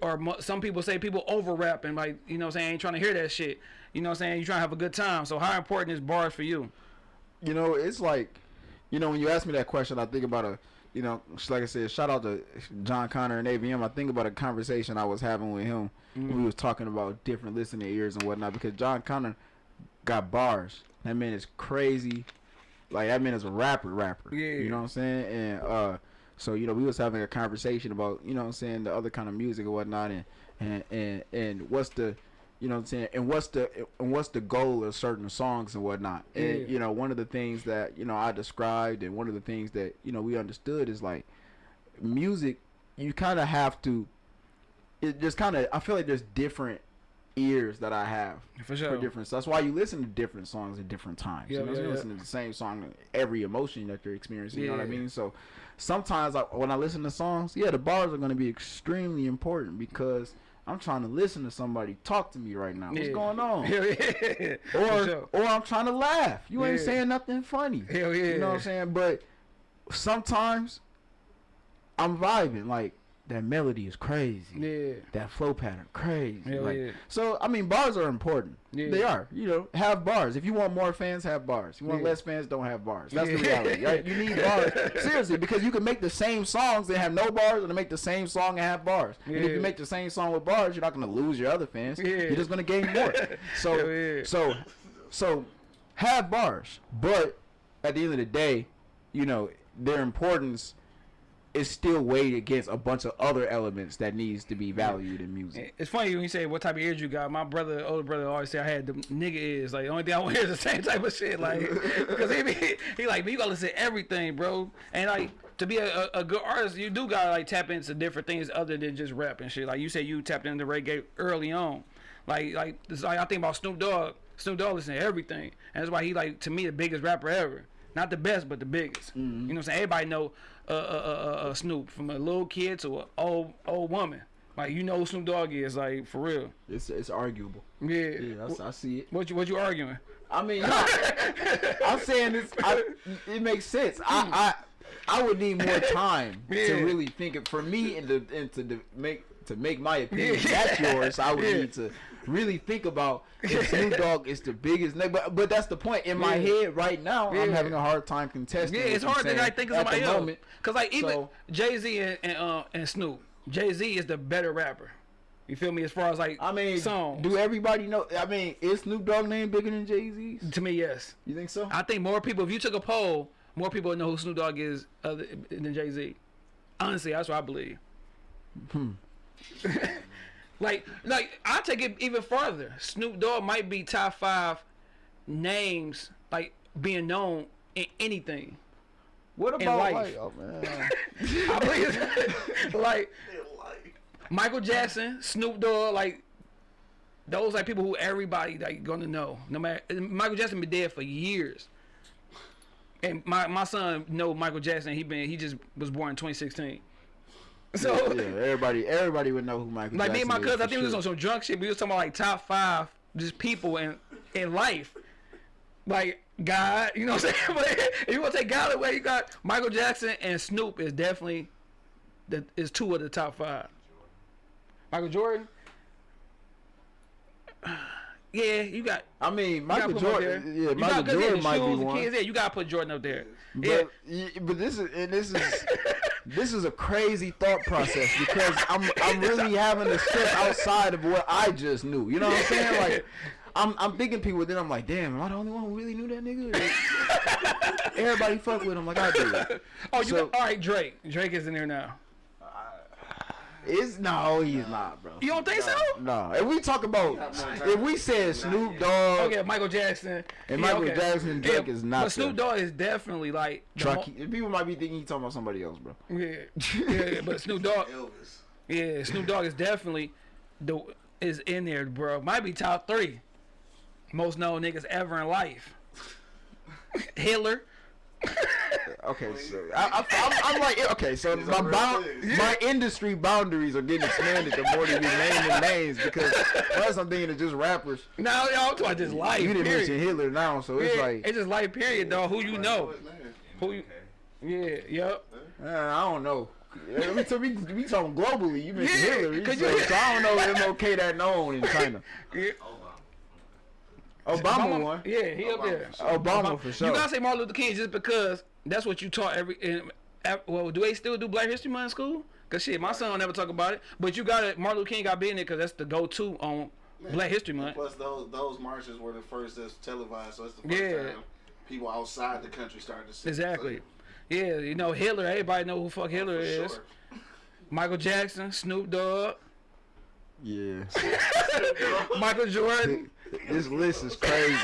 or some people say people over rap and like, you know, what I'm saying ain't trying to hear that shit. You know, what I'm saying You're trying to have a good time. So how important is bars for you? You know, it's like, you know, when you ask me that question, I think about a, you know, like I said, shout out to Jon Connor and AVM. I think about a conversation I was having with him. We was talking about different listening ears and whatnot because Jon Connor got bars. That man is crazy. Like that man is a rapper, rapper. Yeah. You know what I'm saying? And uh, so you know, we was having a conversation about you know what I'm saying the other kind of music and whatnot, and and and and what's the you know what I'm saying? And what's the and what's the goal of certain songs and whatnot? And Yeah. you know, one of the things that you know I described, and one of the things that you know we understood is like music, you kind of have to. It just kind of. I feel like there's different ears that I have For for sure. different. That's why you listen to different songs at different times. Yeah, you know, yeah, you yeah. listen to the same song, every emotion that you're experiencing. Yeah. You know what I mean? So sometimes, I, when I listen to songs, yeah, the bars are going to be extremely important because I'm trying to listen to somebody talk to me right now. What's Yeah. going on? Hell yeah. Or sure. or I'm trying to laugh. You ain't saying nothing funny. Hell yeah. You know what I'm saying? But sometimes I'm vibing. Like that melody is crazy. Yeah. That flow pattern crazy. Hell like, yeah. So I mean, bars are important. Yeah. They are. You know, have bars. If you want more fans, have bars. If you want Yeah. less fans, don't have bars. That's the reality, right? You need bars seriously because you can make the same songs and have no bars, and make the same song and have bars. And if you make the same song with bars, you're not gonna lose your other fans. Yeah. You're just gonna gain more. So, yeah. so, so, have bars, but at the end of the day, you know, their importance is still weighed against a bunch of other elements that needs to be valued in music. It's funny when you say what type of ears you got. My brother, older brother, always say I had the nigga ears. Like the only thing I want to hear is the same type of shit. Like because he be, he like me. You gotta listen to everything, bro. And like to be a, a, a good artist, you do gotta like tap into different things other than just rap and shit. Like you said, you tapped into reggae early on. Like like it's like I think about Snoop Dogg. Snoop Dogg listen to everything, and that's why he like to me the biggest rapper ever. Not the best, but the biggest. You know what I'm saying? Everybody know uh, uh, uh, uh, Snoop from a little kid to an old old woman. Like you know who Snoop Dogg is, like for real. It's it's arguable. Yeah. Yeah, I, I see it. What you what you arguing? I mean, I'm saying this. I, it makes sense. I, I I would need more time Yeah. to really think. Of, for me, and to and to make to make my opinion Yeah. that's yours. I would Yeah. need to really think about if Snoop Dogg is the biggest. nigga. But but that's the point. In my Yeah. head right now, I'm having a hard time contesting. Yeah, it's hard to saying like think of somebody else. moment. Cause like even So- Jay Z and and, uh, and Snoop, Jay Z is the better rapper. You feel me? As far as like I mean, songs. do everybody know? I mean, is Snoop Dogg name bigger than Jay Z's? to me, yes. You think so? I think more people. If you took a poll, more people would know who Snoop Dogg is other than Jay Z. Honestly, that's what I believe. Hmm. like, like I take it even farther. Snoop Dogg might be top five names, like being known in anything. What about life. like? Oh man. I believe, like Michael Jackson, Snoop Dogg, like those like people who everybody like gonna know. No matter Michael Jackson been dead for years, and my my son know Michael Jackson. He been he just was born in 2016. So yeah, everybody, everybody would know who Michael. like me and my Jackson cousin, I think we was on some drunk shit. We was talking about like top five just people in in life. Like God, you know what I'm saying? But if you want to take God away, you got Michael Jackson and Snoop is definitely the is two of the top five. Michael Jordan. Yeah, you got. I mean, Michael gotta put him up Jordan. Yeah, You Michael got- yeah, Jordan might be shoes, one. Kids, yeah, you gotta put Jordan up there. But yeah, but this is and this is this is a crazy thought process because I'm I'm really having to step outside of what I just knew. You know what I'm saying? Like I'm I'm thinking people. Then I'm like, damn, am I the only one who really knew that nigga? Everybody fuck with him like I do. oh, you so- all right? Drake, Drake is in there now. Is no, he's not, bro. You don't think so? No, if we talk about if we said Snoop Dogg, Okay, Michael Jackson. And yeah, Michael okay. Jackson, Drake is not But Snoop there. Dogg is definitely like the people might be thinking he's talking about somebody else, bro. mo- Yeah, yeah, but Snoop Dogg. Elvis. Yeah, Snoop Dogg is definitely the is in there, bro. Might be top three most known niggas ever in life. Hitler. Okay, so I, I, I'm, I'm like, okay, so These my are real bound, my industry boundaries are getting expanded the more that you naming names because first I'm thinking of just rappers. Now y'all talking about just life. You didn't period. mention Hitler now, so it's like it's just life. Period, dog. Who you know? What's his name? Who you? Yeah. Yep. uh, I don't know. Yeah, we, so we, we talking globally. You mentioned Yeah, Hitler, 'cause so, you- so I don't know MLK that known in China. Yeah. Obama won. Yeah, he up there. for sure. Obama for sure. You gotta say Martin Luther King just because that's what you taught every. In, at- well, do they still do Black History Month in school? Cause shit, my son will never talk about it. But you got it. Martin Luther King got to in there because that's the go-to on Black History Month. Plus, those those marches were the first that's televised, so it's the first Yeah. time people outside the country started to see. it. Exactly. Yeah, you know Hitler. Everybody know who fuck oh, Hitler for is. sure. Michael Jackson, Snoop Dogg, Yeah. Michael Jordan. This list is crazy.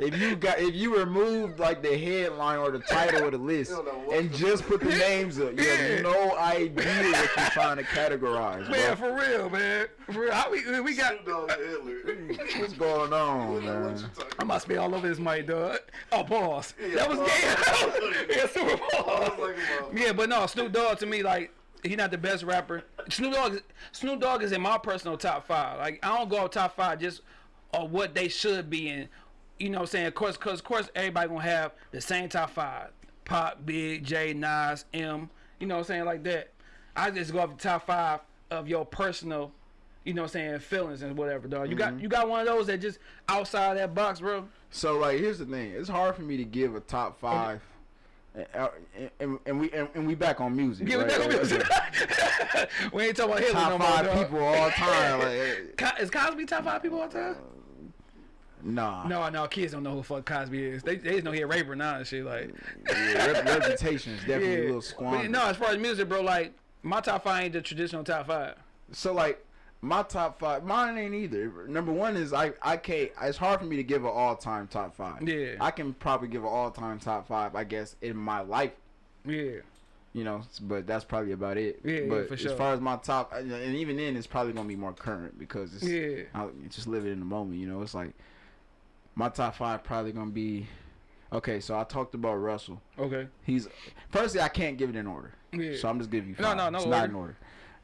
if you got if you removed like the headline or the title of the list You don't know what and just put the names up, you Yeah. have no idea what you're trying to categorize, Man, bro. for real, man. For real. How we, we got. Snoop Dogg and Hitler. What's going on, What you man? talking I must be all over this mic, dog. Oh, pause. Yeah, that was pause. gay. yeah, super I pause. was like, well, Yeah, but no, Snoop Dogg to me, like, he not the best rapper. Snoop Dogg, Snoop Dogg is in my personal top five. Like, I don't go off top five just on what they should be in. You know what I'm saying? Of course, cause of course everybody gonna have the same top five. Pop, Big, J, Nas, M. You know what I'm saying? Like that. I just go off the top five of your personal, you know what I'm saying, feelings and whatever, dog. You got mm-hmm. you got one of those that just outside that box, bro. So like, here's the thing: it's hard for me to give a top five. And, and, and we and, and we back on music. It right? back on music. we ain't talking about Hitler no Top five people all time. Like, is Cosby top five people all time? Uh, nah. No, no, kids don't know who the fuck Cosby is. They, they just know he a raper now and shit. Like, Yeah, rep- reputation is definitely a yeah. little But squandered. no, as far as music, bro, like my top five ain't the traditional top five. So like my top five, mine ain't either. Number one is I I can't. It's hard for me to give an all time top five. Yeah. I can probably give an all time top five. I guess in my life, Yeah, you know. But that's probably about it. Yeah, yeah, But for as sure. far as my top, and even then, it's probably gonna be more current because it's yeah, I just living in the moment. You know, it's like my top five probably gonna be. Okay, so I talked about Russell. okay, He's firstly I can't give it in order. yeah. So I'm just giving you No, five. no, no It's not in order.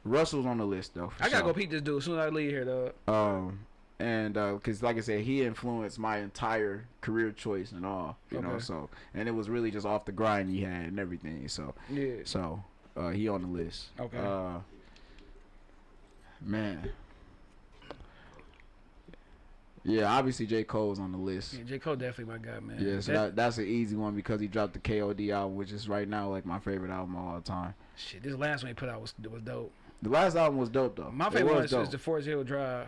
Russell's on the list though. I gotta sure. go peep this dude as soon as I leave here, dog. Um, and because like I said, he influenced my entire career choice and all. You know, so and it was really just off the grind he had and everything. So Yeah, so uh, he on the list. Okay. Uh, man. Yeah, obviously J Cole's on the list. yeah. J Cole definitely my guy, man. Yeah, so That- that, that's an easy one because he dropped the KOD album, which is right now like my favorite album of all time. shit. This last one he put out was was dope. The last album was dope though. My It favorite one was is, is the Forest Hill Drive.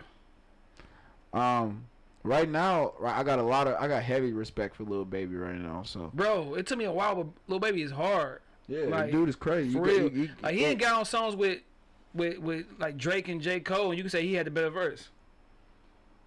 Um, right now, right, I got a lot of, I got heavy respect for Lil Baby right now. So Bro, it took me a while, but Lil Baby is hard. yeah, Like, dude is crazy. For You real. you- you- Like he ain't got on songs with, with with like Drake and J Cole, and you can say he had the better verse.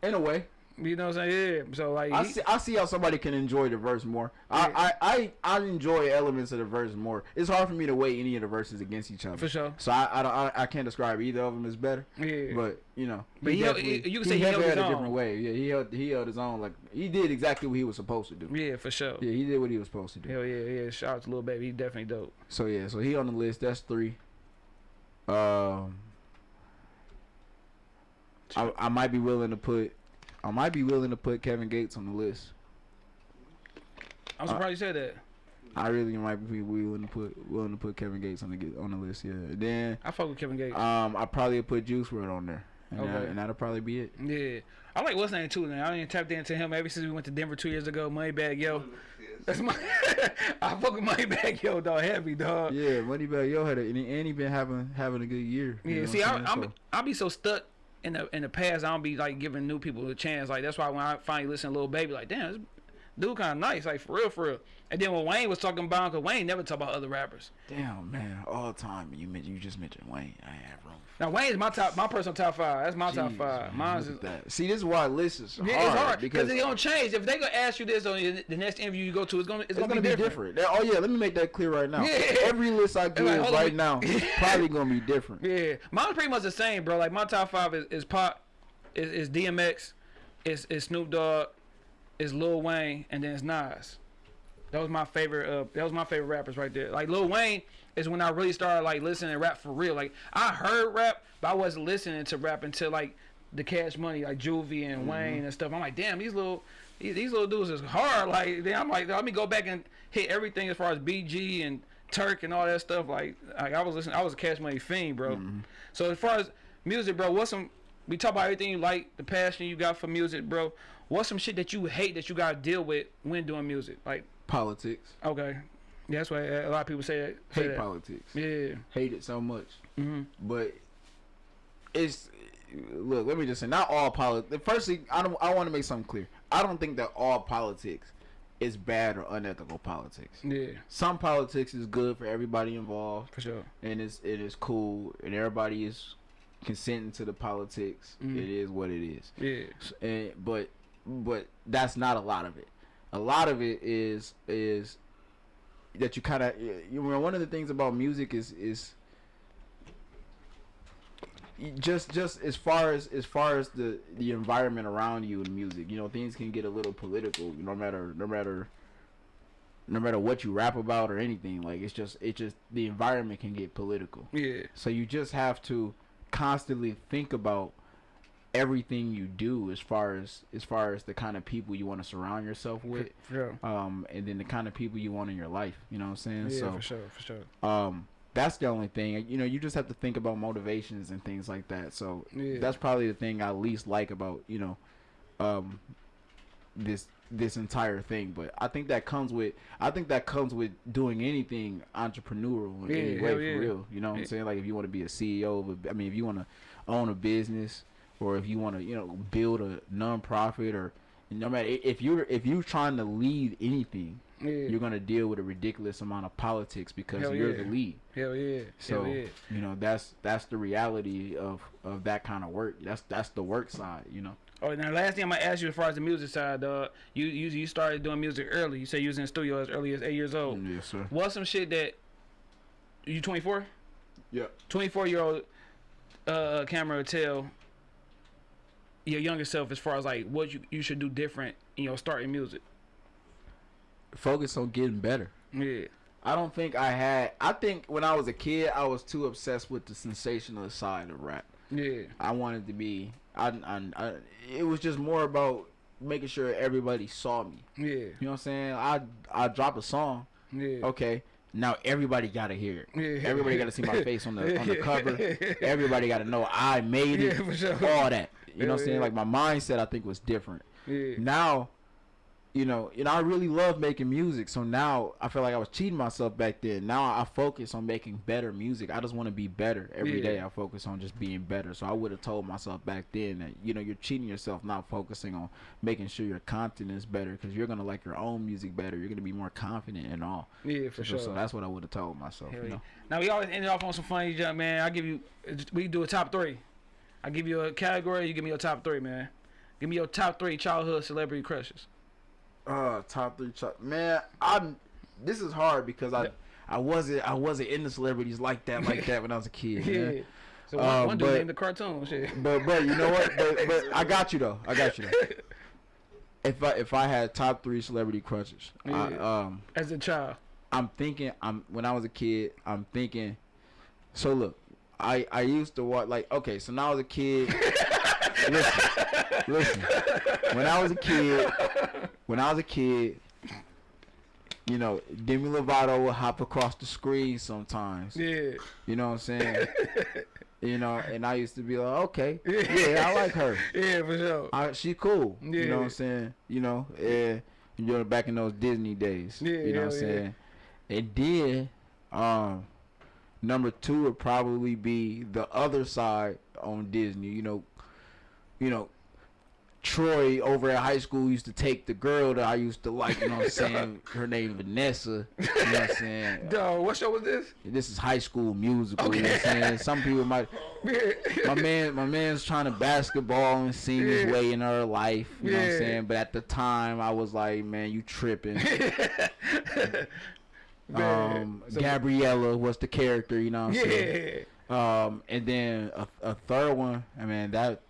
in a way. You know what I'm saying? Yeah. So like, I he- see, I see how somebody can enjoy the verse more. I, I, I, I enjoy elements of the verse more. It's hard for me to weigh any of the verses against each other. for sure. So I, I, don't, I, I can't describe either of them as better. Yeah. But you know, But he held- he- you can say he held had his a own. different way. Yeah, he held, he held his own. Like he did exactly what he was supposed to do. yeah, for sure. Yeah, he did what he was supposed to do. Hell yeah, yeah. Shout out to Lil Baby. He definitely dope. So yeah, so he on the list. That's three. Um, I, I might be willing to put, I might be willing to put Kevin Gates on the list. I'm Uh, surprised you said that. I really might be willing to put willing to put Kevin Gates on the on the list. Yeah. Then I fuck with Kevin Gates. um, I probably put Juice WRLD on there, and, that, and that'll probably be it. yeah. I like what's name too. Man. I ain't tapped into him ever since we went to Denver two years ago. Moneybag Yo. That's my. I fuck with Moneybag Yo, dog. Heavy dog. Yeah. Yeah, Moneybag Yo had a, and he, been having having a good year. Yeah, see, I, I'm I'm? I'll be so stuck in the in the past. I don't be like giving new people a chance. Like that's why when I finally listen to Lil Baby, like damn, this dude kind of nice. Like for real, for real. And then when Wayne was talking about, cause Wayne never talk about other rappers. Damn man, all the time you men- you just mentioned Wayne. I have room. Now Wayne's my top, my personal top five. That's my top five. Mine's is, that. See, this is why lists is hard, it's hard because because it don't change. If they gonna ask you this on the next interview you go to, it's gonna it's, It's gonna, be different. Oh yeah, let me make that clear right now. Yeah. Every list I give like, right now probably gonna be different. Yeah, mine's pretty much the same, bro. Like my top five is, is Pac, is, is DMX, is is Snoop Dogg, is Lil Wayne, and then it's Nas. That was my favorite. Uh, that was my favorite rappers right there. Like Lil Wayne is when I really started like listening to rap for real. Like I heard rap, but I wasn't listening to rap until like the Cash Money, like Juvie and mm-hmm. Wayne and stuff. I'm like, damn, these little these, these little dudes is hard. Like then I'm like, let me go back and hit everything as far as BG and Turk and all that stuff. Like, like I was listening, I was a Cash Money fiend, bro. Mm-hmm. So as far as music, bro, what's some? We talk about everything you like, the passion you got for music, bro. What's some shit that you hate that you gotta deal with when doing music? Like, Politics, okay, yeah, that's why a lot of people say that. Say hate that. politics, Yeah. hate it so much. hmm But it's look. Let me just say, not all politics. Firstly, I don't. I want to make something clear. I don't think that all politics is bad or unethical politics. Yeah, Some politics is good for everybody involved, for sure. and it's it is cool, and everybody is consenting to the politics. Mhm. It is what it is. Yeah. And, but but that's not a lot of it. A lot of it is is that you kind of you know one of the things about music is is just just as far as as far as the the environment around you in music you know things can get a little political no matter no matter no matter what you rap about or anything like it's just it just the environment can get political Yeah. so you just have to constantly think about everything you do as far as as far as the kind of people you want to surround yourself with For um and then the kind of people you want in your life you know what i'm saying Yeah, so for sure, for sure. um that's the only thing you know you just have to think about motivations and things like that so Yeah. that's probably the thing i least like about you know um this this entire thing but i think that comes with i think that comes with doing anything entrepreneurial in Yeah, any way for yeah. real you know what i'm saying like if you want to be a ceo of a, i mean if you want to own a business or if you want to you know build a non-profit or no matter if you're if you're trying to lead anything Yeah. you're gonna deal with a ridiculous amount of politics because Hell you're yeah. the lead. Hell yeah. So Hell yeah. you know that's that's the reality of of that kind of work. That's that's the work side. You know. Oh, now last thing I'm gonna ask you as far as the music side, dog. You you you started doing music early. You say you was in the studio as early as eight years old. Yes, sir. What's some shit that you 24? Yeah. 24 year old uh camera tell your younger self as far as like what you, you should do different in your starting music. Focus on getting better. Yeah. I don't think I had. I think when I was a kid, I was too obsessed with the sensational side of rap. Yeah. I wanted to be. I, I, I it was just more about making sure everybody saw me. Yeah. You know what I'm saying? I I drop a song. Yeah. Okay. Now everybody gotta hear it. Yeah. Everybody gotta see my face on the on the cover. Everybody gotta know I made it. Yeah, sure. All that. You know what I'm saying? Like my mindset I think was different. Now, you know, know, I really love making music. So now I feel like I was cheating myself back then. Now I focus on making better music. I just want to be better every day. Yeah. I focus on just being better. So I would have told myself back then that you know you're cheating yourself, not focusing on making sure your content is better because you're gonna like your own music better. You're gonna be more confident and all. Yeah, for so, sure. so that's what I would have told myself. You know. Now we always end off on some funny jump, man. I give you, we do a top three. I give you a category. You give me your top three, man. Give me your top three childhood celebrity crushes. Uh, top three, top, man. I'm. This is hard because I. I wasn't, I wasn't into celebrities like that, like that when I was a kid. Yeah. So one, Uh, one dude but- named the cartoon shit. But but you know what? But, but I got you though. I got you though. If I if I had top three celebrity crushes, I, Yeah. um, As a child. I'm thinking. I'm when I was a kid. I'm thinking. So look, I I used to watch like okay. So now I was a kid. listen, listen. When I was a kid, when I was a kid, you know, Demi Lovato would hop across the screen sometimes. Yeah. You know what I'm saying? you know, and I used to be like, okay, yeah, I like her. Yeah, for sure. I, she cool. Yeah. You know what I'm saying? You know, yeah, you know, back in those Disney days. Yeah, you know what I'm hell yeah. saying? And then, um, number two would probably be the other side on Disney. You know, you know, Troy over at high school used to take the girl that I used to like. You know what I'm saying? Her name Vanessa. You know what I'm saying? Dog, what show was this? This is high school musical. You know what I'm saying? Some people might. My man, my man's trying to basketball and sing his way in her life. You know what I'm saying? But at the time, I was like, man, you tripping. Um, so- Gabriella was the character. You know what I'm saying? Yeah. Um, and then a, a third one. I mean that.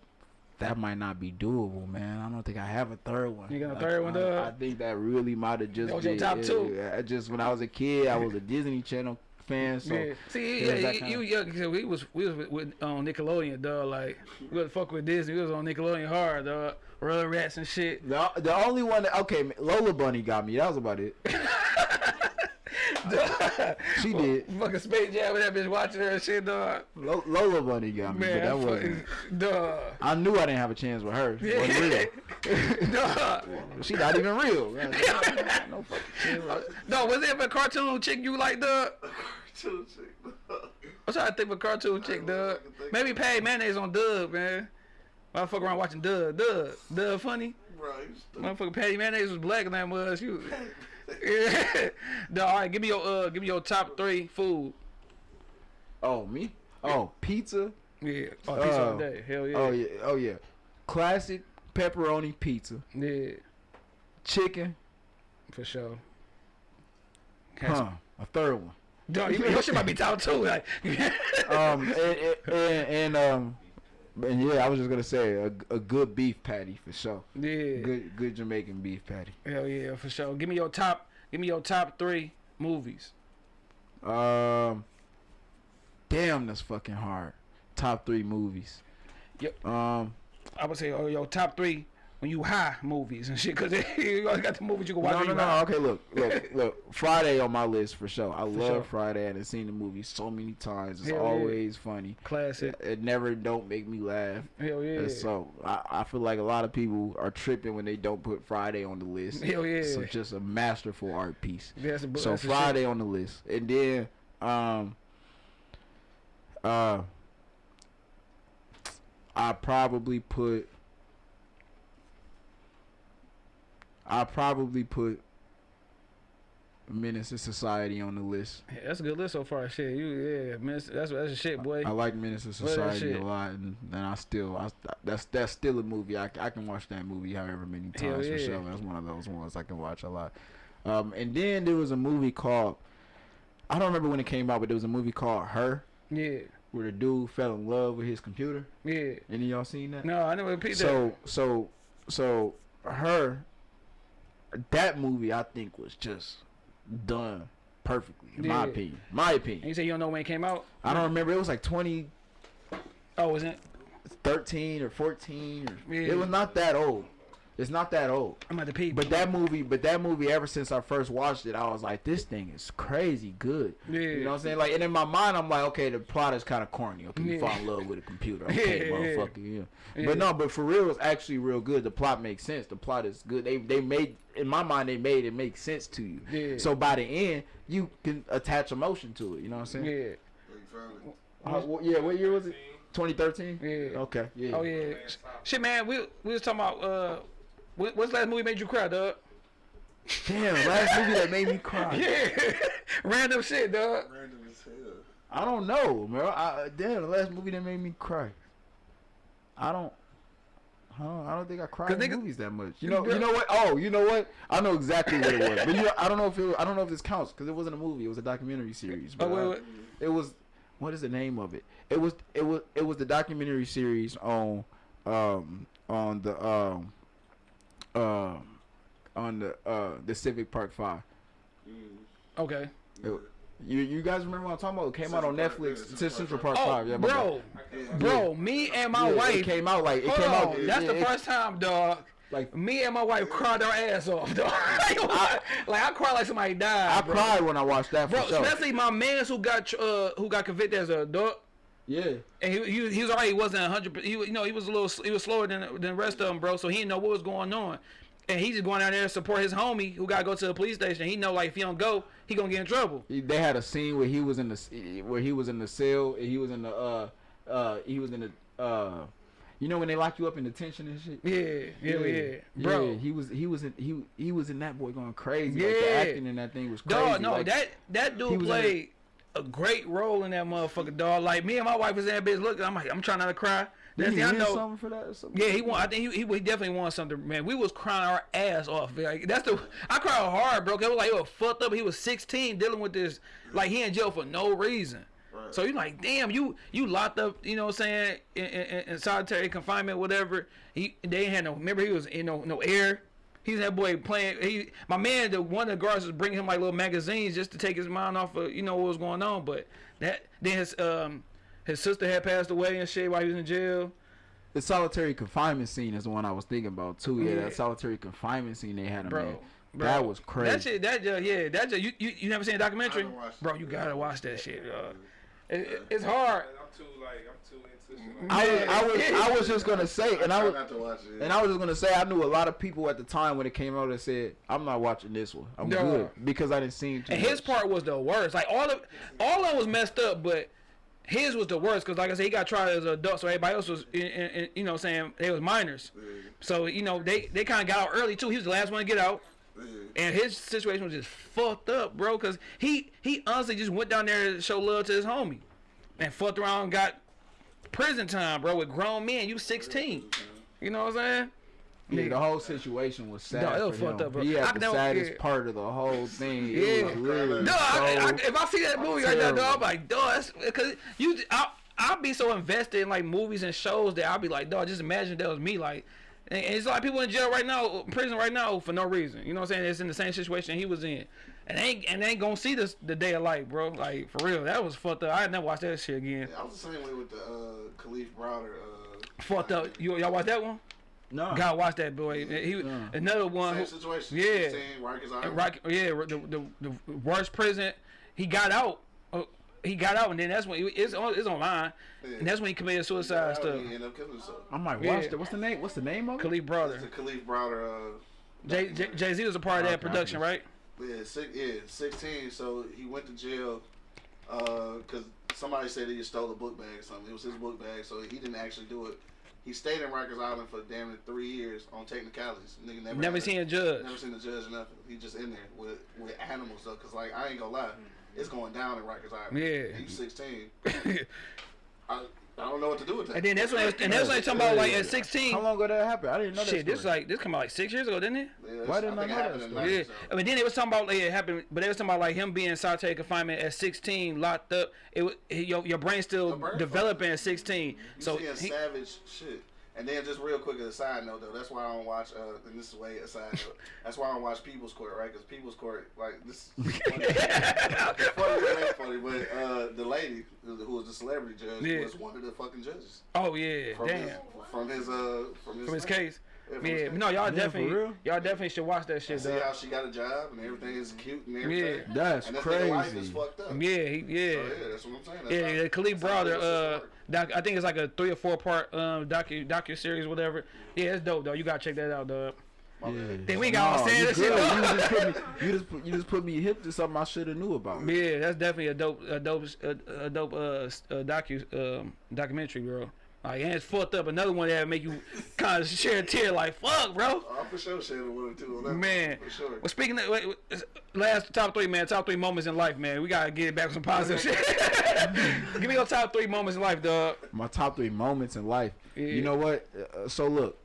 That might not be doable, man. I don't think I have a third one. You got a Like, third one, I? I think that really might have just That was your been top yeah, two? I just when I was a kid, I was a Disney Channel fan, so yeah. See, yeah, you, you, yeah, 'cause we was we was with, with on Nickelodeon, dog. Like we was fuck with Disney. We was on Nickelodeon hard, dog. Rugrats and shit. The, the only one that, okay, Lola Bunny got me. That was about it. She did. Fucking Space Jam with that bitch watching her and shit, dog. Lo- Lola Bunny got me, Man, but that wasn't. dog. I knew I didn't have a chance with her. She wasn't real. dog. She not even real. Man. no fucking chance. No, was it a cartoon chick you like, dog? Chill, chick. I'm trying to think of a cartoon chick, dog. Maybe Patty Mayonnaise on Doug, man. I fuck around watching Doug. Doug. Doug funny. Right. you. Motherfucker Patty Mayonnaise was black and that was you. Yeah. no, all right, give me your uh give me your top three food. Oh me? Oh pizza. Yeah. Oh, pizza all Oh. day. Hell yeah. Oh yeah. Oh yeah. Classic pepperoni pizza, Yeah, chicken, for sure. huh? A third one. Dog, you, your shit might be top two. Like, Um, and, and, and um, and yeah, I was just gonna say a, a good beef patty for sure. yeah, Good good Jamaican beef patty. hell yeah, for sure. Give me your top. Give me your top three movies. Um, damn, that's fucking hard. Top three movies. Yep. Um, I would say, oh, your top three when you high movies and shit, cause you always got the movies you can watch. no, no, no. high. Okay, look, look, look. Friday on my list for sure. I love sure. Friday. and I've seen the movie so many times. It's Hell yeah. always funny. Classic. It never don't make me laugh. Hell yeah. And so I, I feel like a lot of people are tripping when they don't put Friday on the list. Hell yeah. So just a masterful art piece. That's a, So Friday on the list, and then um, uh, I probably put, I probably put Menace to Society on the list. Yeah, that's a good list so far. Shit, you yeah, man, that's that's a shit, boy. I like Menace to Society a lot, and, and I still, I, that's that's still a movie. I, I can watch that movie however many times for yeah. sure. That's one of those ones I can watch a lot. Um, and then there was a movie called, I don't remember when it came out, but there was a movie called Her, Yeah, where the dude fell in love with his computer. yeah. Any of y'all seen that? No, I never repeat So so so her, that movie I think was just done perfectly in my opinion. My opinion. And you say you don't know when it came out? I don't remember. It was like 20. Oh, was it? 13 or 14 or Yeah. it was not that old it's not that old I'm at the peep. but that movie but that movie ever since i first watched it i was like this thing is crazy good yeah. you know what i'm saying like and in my mind i'm like okay the plot is kind of corny okay you Yeah. fall in love with a computer okay Yeah, yeah. motherfucker yeah. Yeah. but no but for real it's actually real good the plot makes sense the plot is good they they made in my mind they made it make sense to you Yeah. so by the end you can attach emotion to it you know what i'm saying Yeah. You found. Uh, wh- yeah what year was it 2013 Yeah. okay yeah Oh yeah. Shit, man. We we was talking about uh, what, what's the last movie made you cry, dog? Damn, last movie that made me cry. Yeah. Random shit, dog. Random as hell. I don't know, man. I, damn, the last movie that made me cry. I don't. I don't, I don't think I cried 'Cause in nigga- movies that much. You know, you know what? Oh, you know what? I know exactly what it was, but you know, I don't know if it, I don't know if this counts because it wasn't a movie. It was a documentary series. Oh But wait, I- wait. it was. What is the name of it? It was. It was. It was the documentary series on. Um. On the. Um. Um. On the. Uh. The Civic Park Five. Mm. Okay. It- You you guys remember what I'm talking about? It came out on Central Park, Netflix. yeah, It's Central Central Park Park Oh, Five. Yeah, my bro, bro. Me and my Yeah, wife. It came out like it Hold came on, out. it- that's the it- first time, dog. Like Me and my wife cried our ass off, dog. like I cried like somebody died. I bro. cried when I watched that for bro. sure. Especially my man's who got uh who got convicted as an adult. Yeah. And he, he, he was already he wasn't hundred. He you know he was a little he was slower than than the rest of them, bro. So he didn't know what was going on, and he just going down there to support his homie who got to go to the police station. He know like if he don't go, he gonna get in trouble. He- They had a scene where he was in the where he was in the cell. and He was in the uh uh he was in the uh you know when they lock you up in detention and shit. Yeah, yeah, yeah, bro. Yeah, he was he was in he he was in that boy going crazy. Like Yeah. the acting in that thing was crazy. Dog, no, like, that that dude played a great role in that motherfucker, dog. Like me and my wife was in that bitch Look, I'm like, I'm trying not to cry. did That's he I win know. something for that or something? Yeah, he won. I think he, he, he definitely won something, man. We was crying our ass off. Like that's the I cried hard, bro. 'cause It was like he was fucked up. He was 16, dealing with this. Like he in jail for no reason. Right. So you're like, damn, you you locked up. You know what I'm saying? In, in, in solitary confinement, whatever. He they had no. Remember he was you know no air. He's that boy playing. He my man, the one of the guards was bringing him like little magazines just to take his mind off of you know what was going on. But that then his um his sister had passed away and shit while he was in jail. The solitary confinement scene is the one I was thinking about too. Yeah, Yeah. that solitary confinement scene they had him Bro, in. bro, That was crazy. That shit, that just, yeah, that just, you, you, you never seen a documentary? I haven't watched Bro, you gotta watch that shit, dog. It, it, it's hard. I'm too like I'm too into shit. Like I was, I was, I was just gonna say, and I try was, to watch it. and I was just gonna say, I knew a lot of people at the time when it came out that said, "I'm not watching this one. I'm Dog. good," because I didn't see too And his part was the worst. Like all of, all of it was messed up, but his was the worst because, like I said, he got tried as an adult, so everybody else was, in, in, in, you know, I'm saying they was minors. Yeah, So you know they they kind of got out early too. He was the last one to get out. yeah. And his situation was just fucked up, bro. Cause he he honestly just went down there to show love to his homie, and fucked around and got prison time, bro, with grown men. You 16. You know what I'm saying? Yeah, Nigga. the whole situation was sad. No, it was for fucked him. up, bro. He I the know- saddest yeah. part of the whole thing. Yeah. It was literally No, I, I, if I see that movie right now, terrible. dog, I'm like, dog, that's because you, I, I'll be so invested in like movies and shows that I'll be like, dog, just imagine that was me, like. And and it's like people in jail right now, prison right now for no reason. You know what I'm saying? It's in the same situation he was in, and they ain't and they ain't gonna see this the day of light, bro. Like for real, that was fucked up. I never watched that shit again. Yeah, I was the same way with the uh, Kalief Browder. Uh, Fucked up. You y'all watch that one? no. Gotta watch that boy. He Yeah. another one. Same situation. yeah. 16, Rikers Island. Right, yeah, the, the the worst prison. He got out. Uh, he got out, and then that's when he, it's on it's online, Yeah. and that's when he committed suicide got out, stuff. He ended up killing himself. I might Yeah. watch it. What's the name? What's the name of it? Kalief It's brother. the Kalief Browder. Uh, Jay Jay Z was a part of that production, just- right? Yeah, six, yeah, sixteen. So he went to jail uh, because somebody said he stole a book bag or something. It was his book bag, so he didn't actually do it. He stayed in Rikers Island for damn near three years on technicalities. Nigga never, Never seen a, a judge. never seen a judge or nothing. He just in there with with animals though, cause like I ain't gonna lie, it's going down in Rikers Island. Yeah. he's sixteen. I I don't know what to do with that. And then that's when and that's when they talking about like at 16. How long ago that happened? I didn't know that. Shit, this story. like this come out like six years ago, didn't it? Yeah, Why didn't I think it know that in story? 90, Yeah, so. I mean, then it was talking about like, it happened, but they was talking about like him being in solitary confinement at 16, locked up. It was your your brain still brain developing at 16. You So seeing he, savage shit. And then just real quick as a side note though, that's why I don't watch. Uh, and this is way a side note. That's why I don't watch People's Court, right? Because People's Court, like this. Is funny. funny, funny, but uh, the lady who was the celebrity judge Yeah. was one of the fucking judges oh yeah, from damn. his from his uh from his, From his case. Yeah, from Yeah, no, y'all Yeah, definitely, y'all definitely should watch that shit, See dog. how she got a job and everything is cute and everything. Yeah. That's and this nigga life is crazy. fucked up. Yeah, he, yeah. So, yeah, that's what I'm saying. That's Yeah, how- Kalief that's how brother, uh, doc, I think it's like a three or four part um docu docu series, whatever. Yeah, it's dope though. You gotta check that out, dog. My bad. Then we got all No, saying you that shit. You just put me. You just put, you just put me hip to something I should have knew about. Yeah, that's definitely a dope, a dope, a, a dope uh, s- uh docu um, documentary, bro. Like, and it's fucked up. Another one that make you kind of shed a tear, like fuck, bro. Oh, I for sure shed a one or two on that. Man, for sure. well, speaking of wait, wait, last top three, man, top three moments in life, man. We gotta get back with some positive shit. Give me your top three moments in life, dog. My top three moments in life. Yeah. You know what? Uh, so look,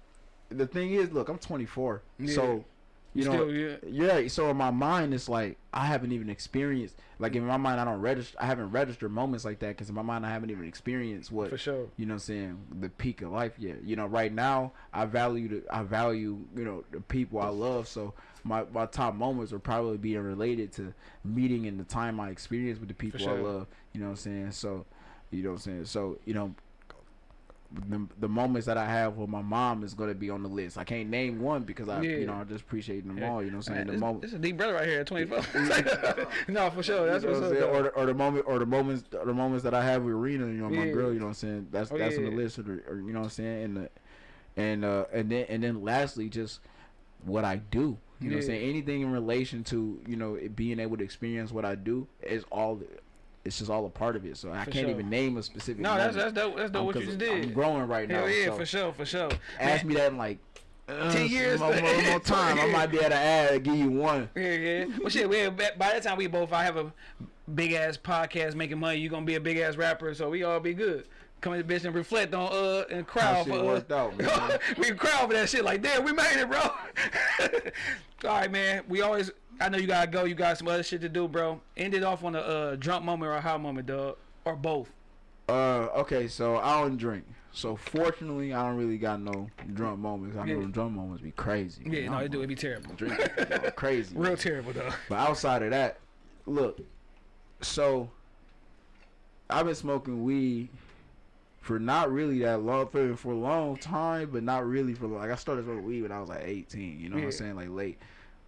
the thing is, look, I'm 24. Yeah. So, you know, Still, yeah. yeah. So in my mind, it's like I haven't even experienced. Like in my mind, I don't register. I haven't registered moments like that because in my mind, I haven't even experienced what For sure. you know what I'm saying the peak of life yet you know right now i value the i value you know the people i love so my, my top moments are probably being related to meeting and the time i experienced with the people sure. i love you know what i'm saying so you know what i'm saying so you know the, the moments that I have with my mom is gonna be on the list. I can't name one because I, Yeah. you know, I just appreciate them Yeah. all. You know what I'm saying? The moment, this is a deep brother right here at 24. no, for sure. That's you know what's what up. Or the, or the moment or the moments or the moments that I have with Rena, you know, my Yeah. girl, you know what I'm saying? That's Oh, that's on the list or, or you know what I'm saying? And the, and uh and then and then lastly just what I do. You know what I'm saying? Anything in relation to, you know, it being able to experience what I do is all it's just all a part of it. So I For can't sure. even name a specific No, that's that's dope. That's dope Um, what you just did. I'm growing right now. Yeah, so for sure, for sure. ask me that in like uh, 10 years. More, more, more time. I might be able to add, give you one. Yeah, yeah. Well, shit, we, by the time we both I have a big ass podcast making money, you gonna be a big ass rapper, so we all be good. Come in the bitch and reflect on uh and crowd shit for uh, out, man. we crowd for that shit. Like, damn, we made it, bro. all right, man. We always. I know you gotta go. You got some other shit to do, bro. End it off on a uh, drunk moment or a high moment, dog, or both. Uh, okay, so I don't drink. So fortunately, I don't really got no drunk moments. I know Yeah. them drunk moments be crazy. Yeah, man. no, I'm it do. It be terrible. know, crazy. Real man. terrible, dog. But outside of that, look, so I've been smoking weed for not really that long, for, for a long time, but not really for like I started smoking weed when I was like 18. You know what I'm saying? Like late,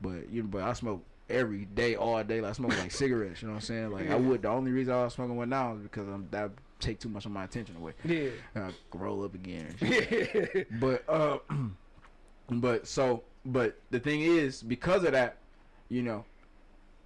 but you but I smoke every day, all day. Like I smoke like cigarettes. You know what I'm saying? Like Yeah. I would. The only reason I was smoking one now is because I'm that take too much of my attention away. Yeah. I roll up again. shit. But uh, but so but the thing is because of that, you know,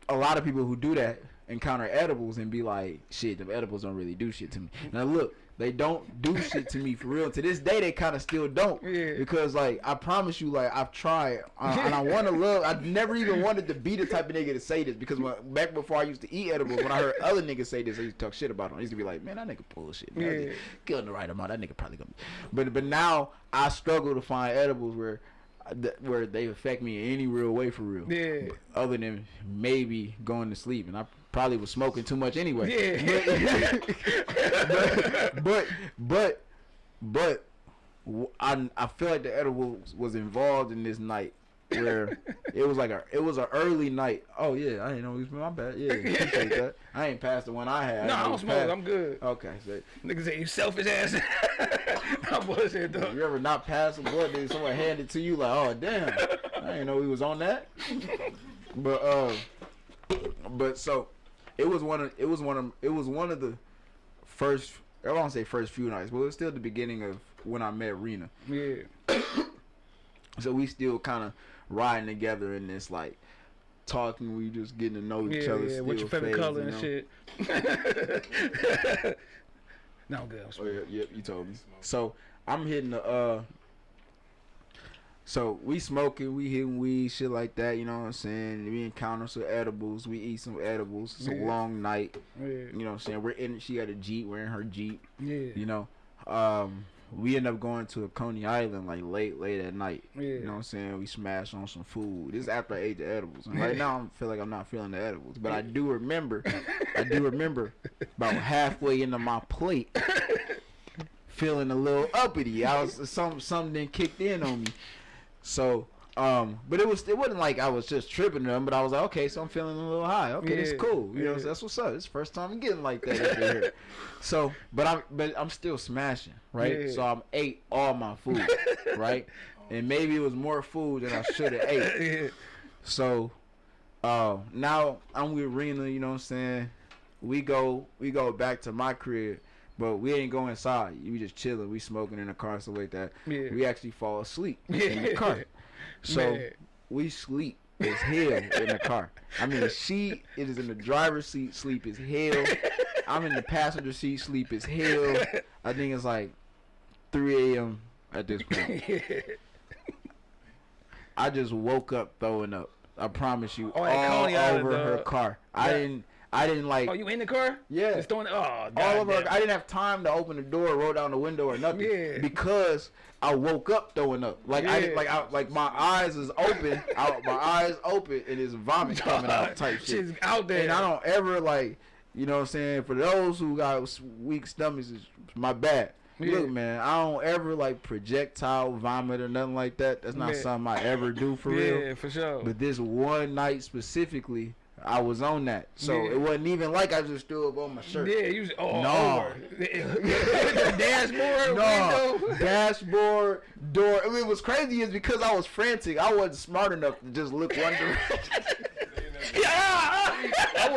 a lot of people who do that encounter edibles and be like, shit, the edibles don't really do shit to me. Now look, they don't do shit to me for real. To this day, they kind of still don't. Yeah. Because like I promise you, like I've tried uh, and I want to love. I never even wanted to be the type of nigga to say this because when, back before I used to eat edibles, when I heard other niggas say this, I used to talk shit about them. I used to be like, man, that nigga bullshit. Man. Yeah. On the right amount. That nigga probably gonna. Be. But but now I struggle to find edibles where where they affect me in any real way for real. Yeah. Other than maybe going to sleep, and I probably was smoking too much anyway. Yeah. but but but, but w- I I feel like the edibles was involved in this night where it was like a it was an early night. Oh yeah, I didn't know it was my bad. Yeah. I ain't passed the one I had. No, I don't smoke. Past. I'm good. Okay, so Niggas say you selfish ass. I'm bullshit though. you ever not pass a blunt, then someone hand it to you like, oh damn, I didn't know he was on that. But uh, but so it was one of it was one of it was one of the first I won't say first few nights, but it was still the beginning of when I met Rena. Yeah. So we still kind of riding together in this like talking. We just getting to know each Yeah, other. yeah. What's your favorite phase, color you and shit? no, I'm good. I'm Oh yeah, yep, you told me. So I'm hitting the uh. So we smoking, we hitting weed, shit like that. You know what I'm saying? We encounter some edibles. We eat some edibles. It's a long night. Yeah. You know what I'm saying? We're in. She got a jeep. We're in her jeep. Yeah. You know. Um. We end up going to a Coney Island like late, late at night. Yeah. You know what I'm saying? We smashed on some food. This is after I ate the edibles. And right now I feel like I'm not feeling the edibles. But I do remember I do remember about halfway into my plate feeling a little uppity. I was some something kicked in on me. So um but it was it wasn't like I was just tripping them, but I was like, okay, so I'm feeling a little high. Okay, it's cool. You know, yeah. that's what's up. It's the first time I'm getting like that here. So but I'm but I'm still smashing, right? Yeah. So I'm ate all my food, right? And maybe it was more food than I should have ate. yeah. So uh now I'm with Rena, you know what I'm saying? We go we go back to my crib, but we ain't go inside. We just chilling, we smoking in the car, stuff like that. Yeah. We actually fall asleep in the car. So Man. we sleep as hell in the car. I mean she it is in the driver's seat, sleep as hell. I'm in the passenger seat, sleep as hell. I think it's like three AM at this point. I just woke up throwing up. I promise you, Oh, all over her car. I didn't. I didn't like Oh, you in the car? Yeah. Just throwing. Oh, God all of damn. I didn't have time to open the door, roll down the window, or nothing. Yeah. Because I woke up throwing up. Like I didn't. Yeah. Like I, like my eyes is open. I, my eyes open, and it's vomit coming out type shit. Shit's out there. And I don't ever like. You know what I'm saying? For those who got weak stomachs, it's my bad. Yeah. Look, man, I don't ever like projectile vomit or nothing like that. That's not Yeah. something I ever do for real. yeah, real. for sure. But this one night specifically, I was on that. So Yeah. it wasn't even like I just threw up on my shirt. yeah, you was all No. over. the dashboard No, window. dashboard, door. I mean, it was crazy is because I was frantic. I wasn't smart enough to just look one direction. Yeah. no,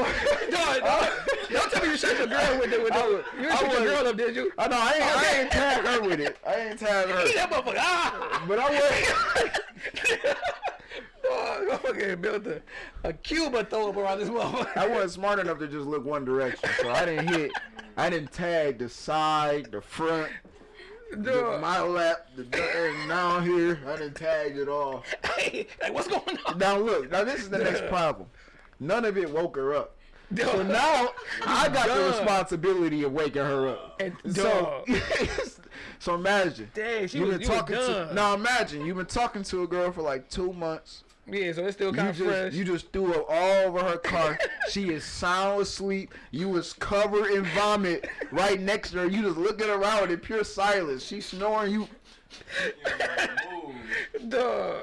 no, don't tell me you shot your girl with it. with I the. You I didn't shoot your girl up, did you? I know I ain't, I ain't tagged her with it. I ain't tagged her. That motherfucker. Ah. But I was. I built a, a Cuba throw up around this motherfucker. I wasn't smart enough to just look one direction, so I didn't hit. I didn't tag the side, the front, the, my lap, the and down here. I didn't tag it all. Hey, like, what's going on? Now look, now this is the next problem. None of it woke her up. So now I got the responsibility of waking her up. And So, so imagine. Dang, she you've was, been you talking to now. Imagine you've been talking to a girl for like two months. Yeah, so it's still kind of fresh. you just threw up all over her car. she is sound asleep. You was covered in vomit right next to her. You just looking around in pure silence. She snoring. You. Dog.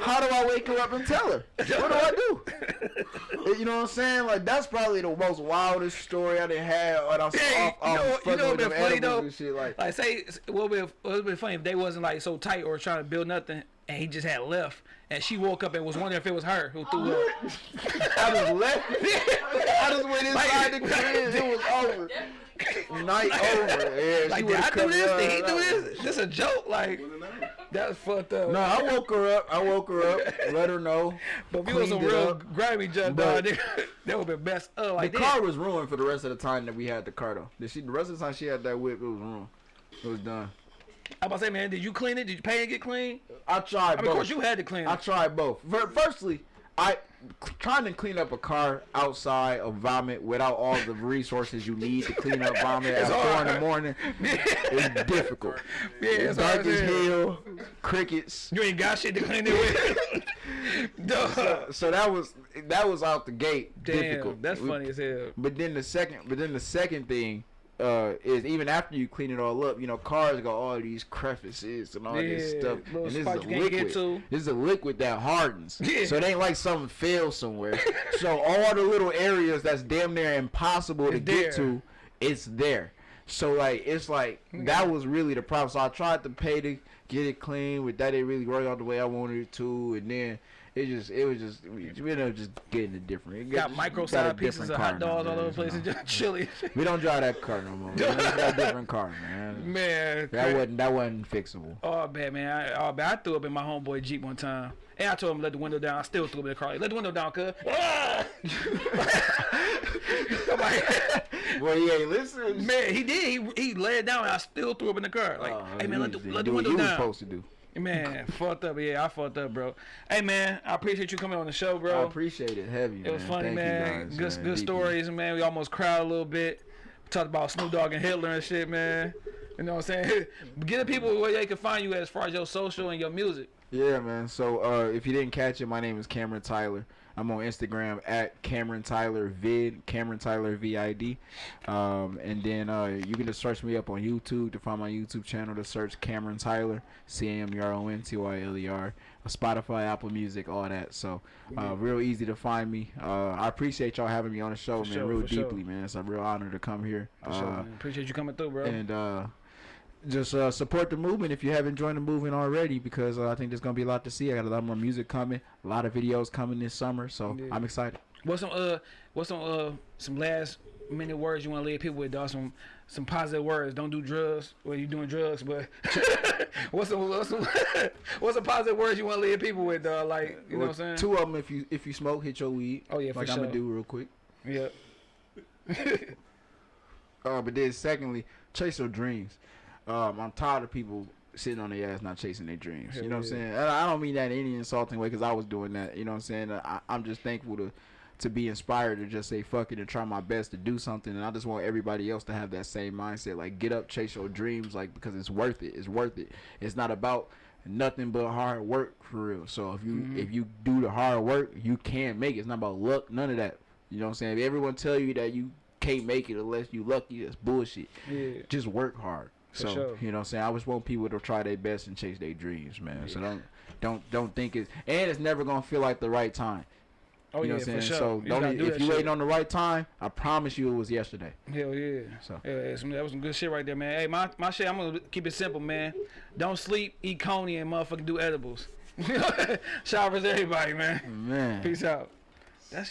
How do I wake her up and tell her? What do I do? you know what I'm saying? Like that's probably the most wildest story I done had when I was Hey, off, you off know, you know what been funny though? and shit. Like, Like, say, what would be, it would be funny if they wasn't like so tight or trying to build nothing, and he just had left, and she woke up and was wondering if it was her who threw up. I just left. I just went inside the Like- crib. It was over. Night over. Yeah, Like, she did I would've do this? down Did he and do I- this? This a joke? Like, that's fucked up. No, I woke her up. I woke her up. Let her know. but we was a real up. grimy junk, dog, that would be best. Uh, The like car was ruined for the rest of the time that we had the car though. Did she? The rest of the time she had that whip, it was ruined. It was done. I'm about to say, man, did you clean it? Did you pay and get clean? I tried I mean, of course you had to clean I tried both. Fir- Firstly, I trying to clean up a car outside of vomit without all the resources you need to clean up vomit at It's four in the morning is difficult. Yeah, it's hard dark as hell. crickets. You ain't got shit to clean it with. Duh. So that was that was out the gate Damn, difficult. that's funny as hell. But then the second, but then the second thing uh, is even after you clean it all up, you know, cars got all these crevices and all this stuff. And this is a you can't get liquid. This is a liquid that hardens. Yeah. So it ain't like something fell somewhere. so all the little areas that's damn near impossible to It's get to, it's there. So like it's like that was really the problem. So I tried to pay to get it clean, but that didn't really work out the way I wanted it to, and then. It just, it was just, we ended up just getting it different. It Got micro got a side pieces of hot dogs all over the place and just chili. We don't drive that car no more. We got a different car, man. Man, That cra- wasn't that wasn't fixable. Oh bad man, I, oh, bad. I threw up in my homeboy Jeep one time. And I told him to let the window down. I still threw up in the car. Like, let the window down, cuz. I'm like, Well, he ain't listening. man, he did. He he laid down. and I still threw up in the car. Like, Oh, hey man, let the, you- let do the what window you was down. supposed to do. Man, fucked up. Yeah, I fucked up, bro. Hey man, I appreciate you coming on the show, bro. I appreciate it heavy. It was funny, Thank you man. guys, good man, good deeply. stories, man. We almost cried a little bit. We talked about Snoop Dogg and Hitler and shit, man. You know what I'm saying? Get the people where they can find you as far as your social and your music. Yeah, man. So uh, if you didn't catch it, my name is Cameron Tyler. I'm on Instagram at Cameron Tyler Vid, Cameron Tyler VID. Um, and then uh, you can just search me up on YouTube to find my YouTube channel. To search Cameron Tyler, C A M E R O N T Y L E R. Spotify, Apple Music, all that. So uh, real easy to find me. Uh, I appreciate y'all having me on the show, For man. sure, real for sure. deeply, man. It's a real honor to come here. Sure, Uh. Appreciate you coming through, bro. and uh, just uh, support the movement if you haven't joined the movement already because uh, I think there's gonna be a lot to see. I got a lot more music coming, a lot of videos coming this summer, so Yeah. I'm excited. What's some uh what's some uh some last minute words you want to leave people with, dog? Some some positive words. Don't do drugs. Well, you doing drugs, but what's some what's some what's some positive words you want to leave people with, dog? Like you know what I'm saying? Two of them, if you if you smoke, hit your weed. Oh, yeah, for like I'm sure. gonna do real quick. Yeah. Uh, but then secondly, chase your dreams. Um, I'm tired of people sitting on their ass not chasing their dreams. Hell you know what I'm saying? And I don't mean that in any insulting way because I was doing that. You know what I'm saying? I, I'm just thankful to to be inspired to just say fuck it and try my best to do something. And I just want everybody else to have that same mindset. Like get up, chase your dreams, like because it's worth it. It's worth it. It's not about nothing but hard work for real. So if you Mhm. if you do the hard work, you can make it. It's not about luck, none of that. You know what I'm saying? If everyone tell you that you can't make it unless you lucky, that's bullshit Yeah. just work hard. For So sure. you know, what I'm saying I just want people to try their best and chase their dreams, man. So don't don't don't think it's and it's never gonna feel like the right time. Oh you know yeah, what I'm for saying? sure. So You don't do if you waiting on the right time, I promise you it was yesterday. Hell yeah. So Yeah, yeah, some, that was some good shit right there, man. Hey, my, my shit, I'm gonna keep it simple, man. Don't sleep, eat coney, and motherfucking do edibles. Shout out to everybody, man. man. Peace out. That's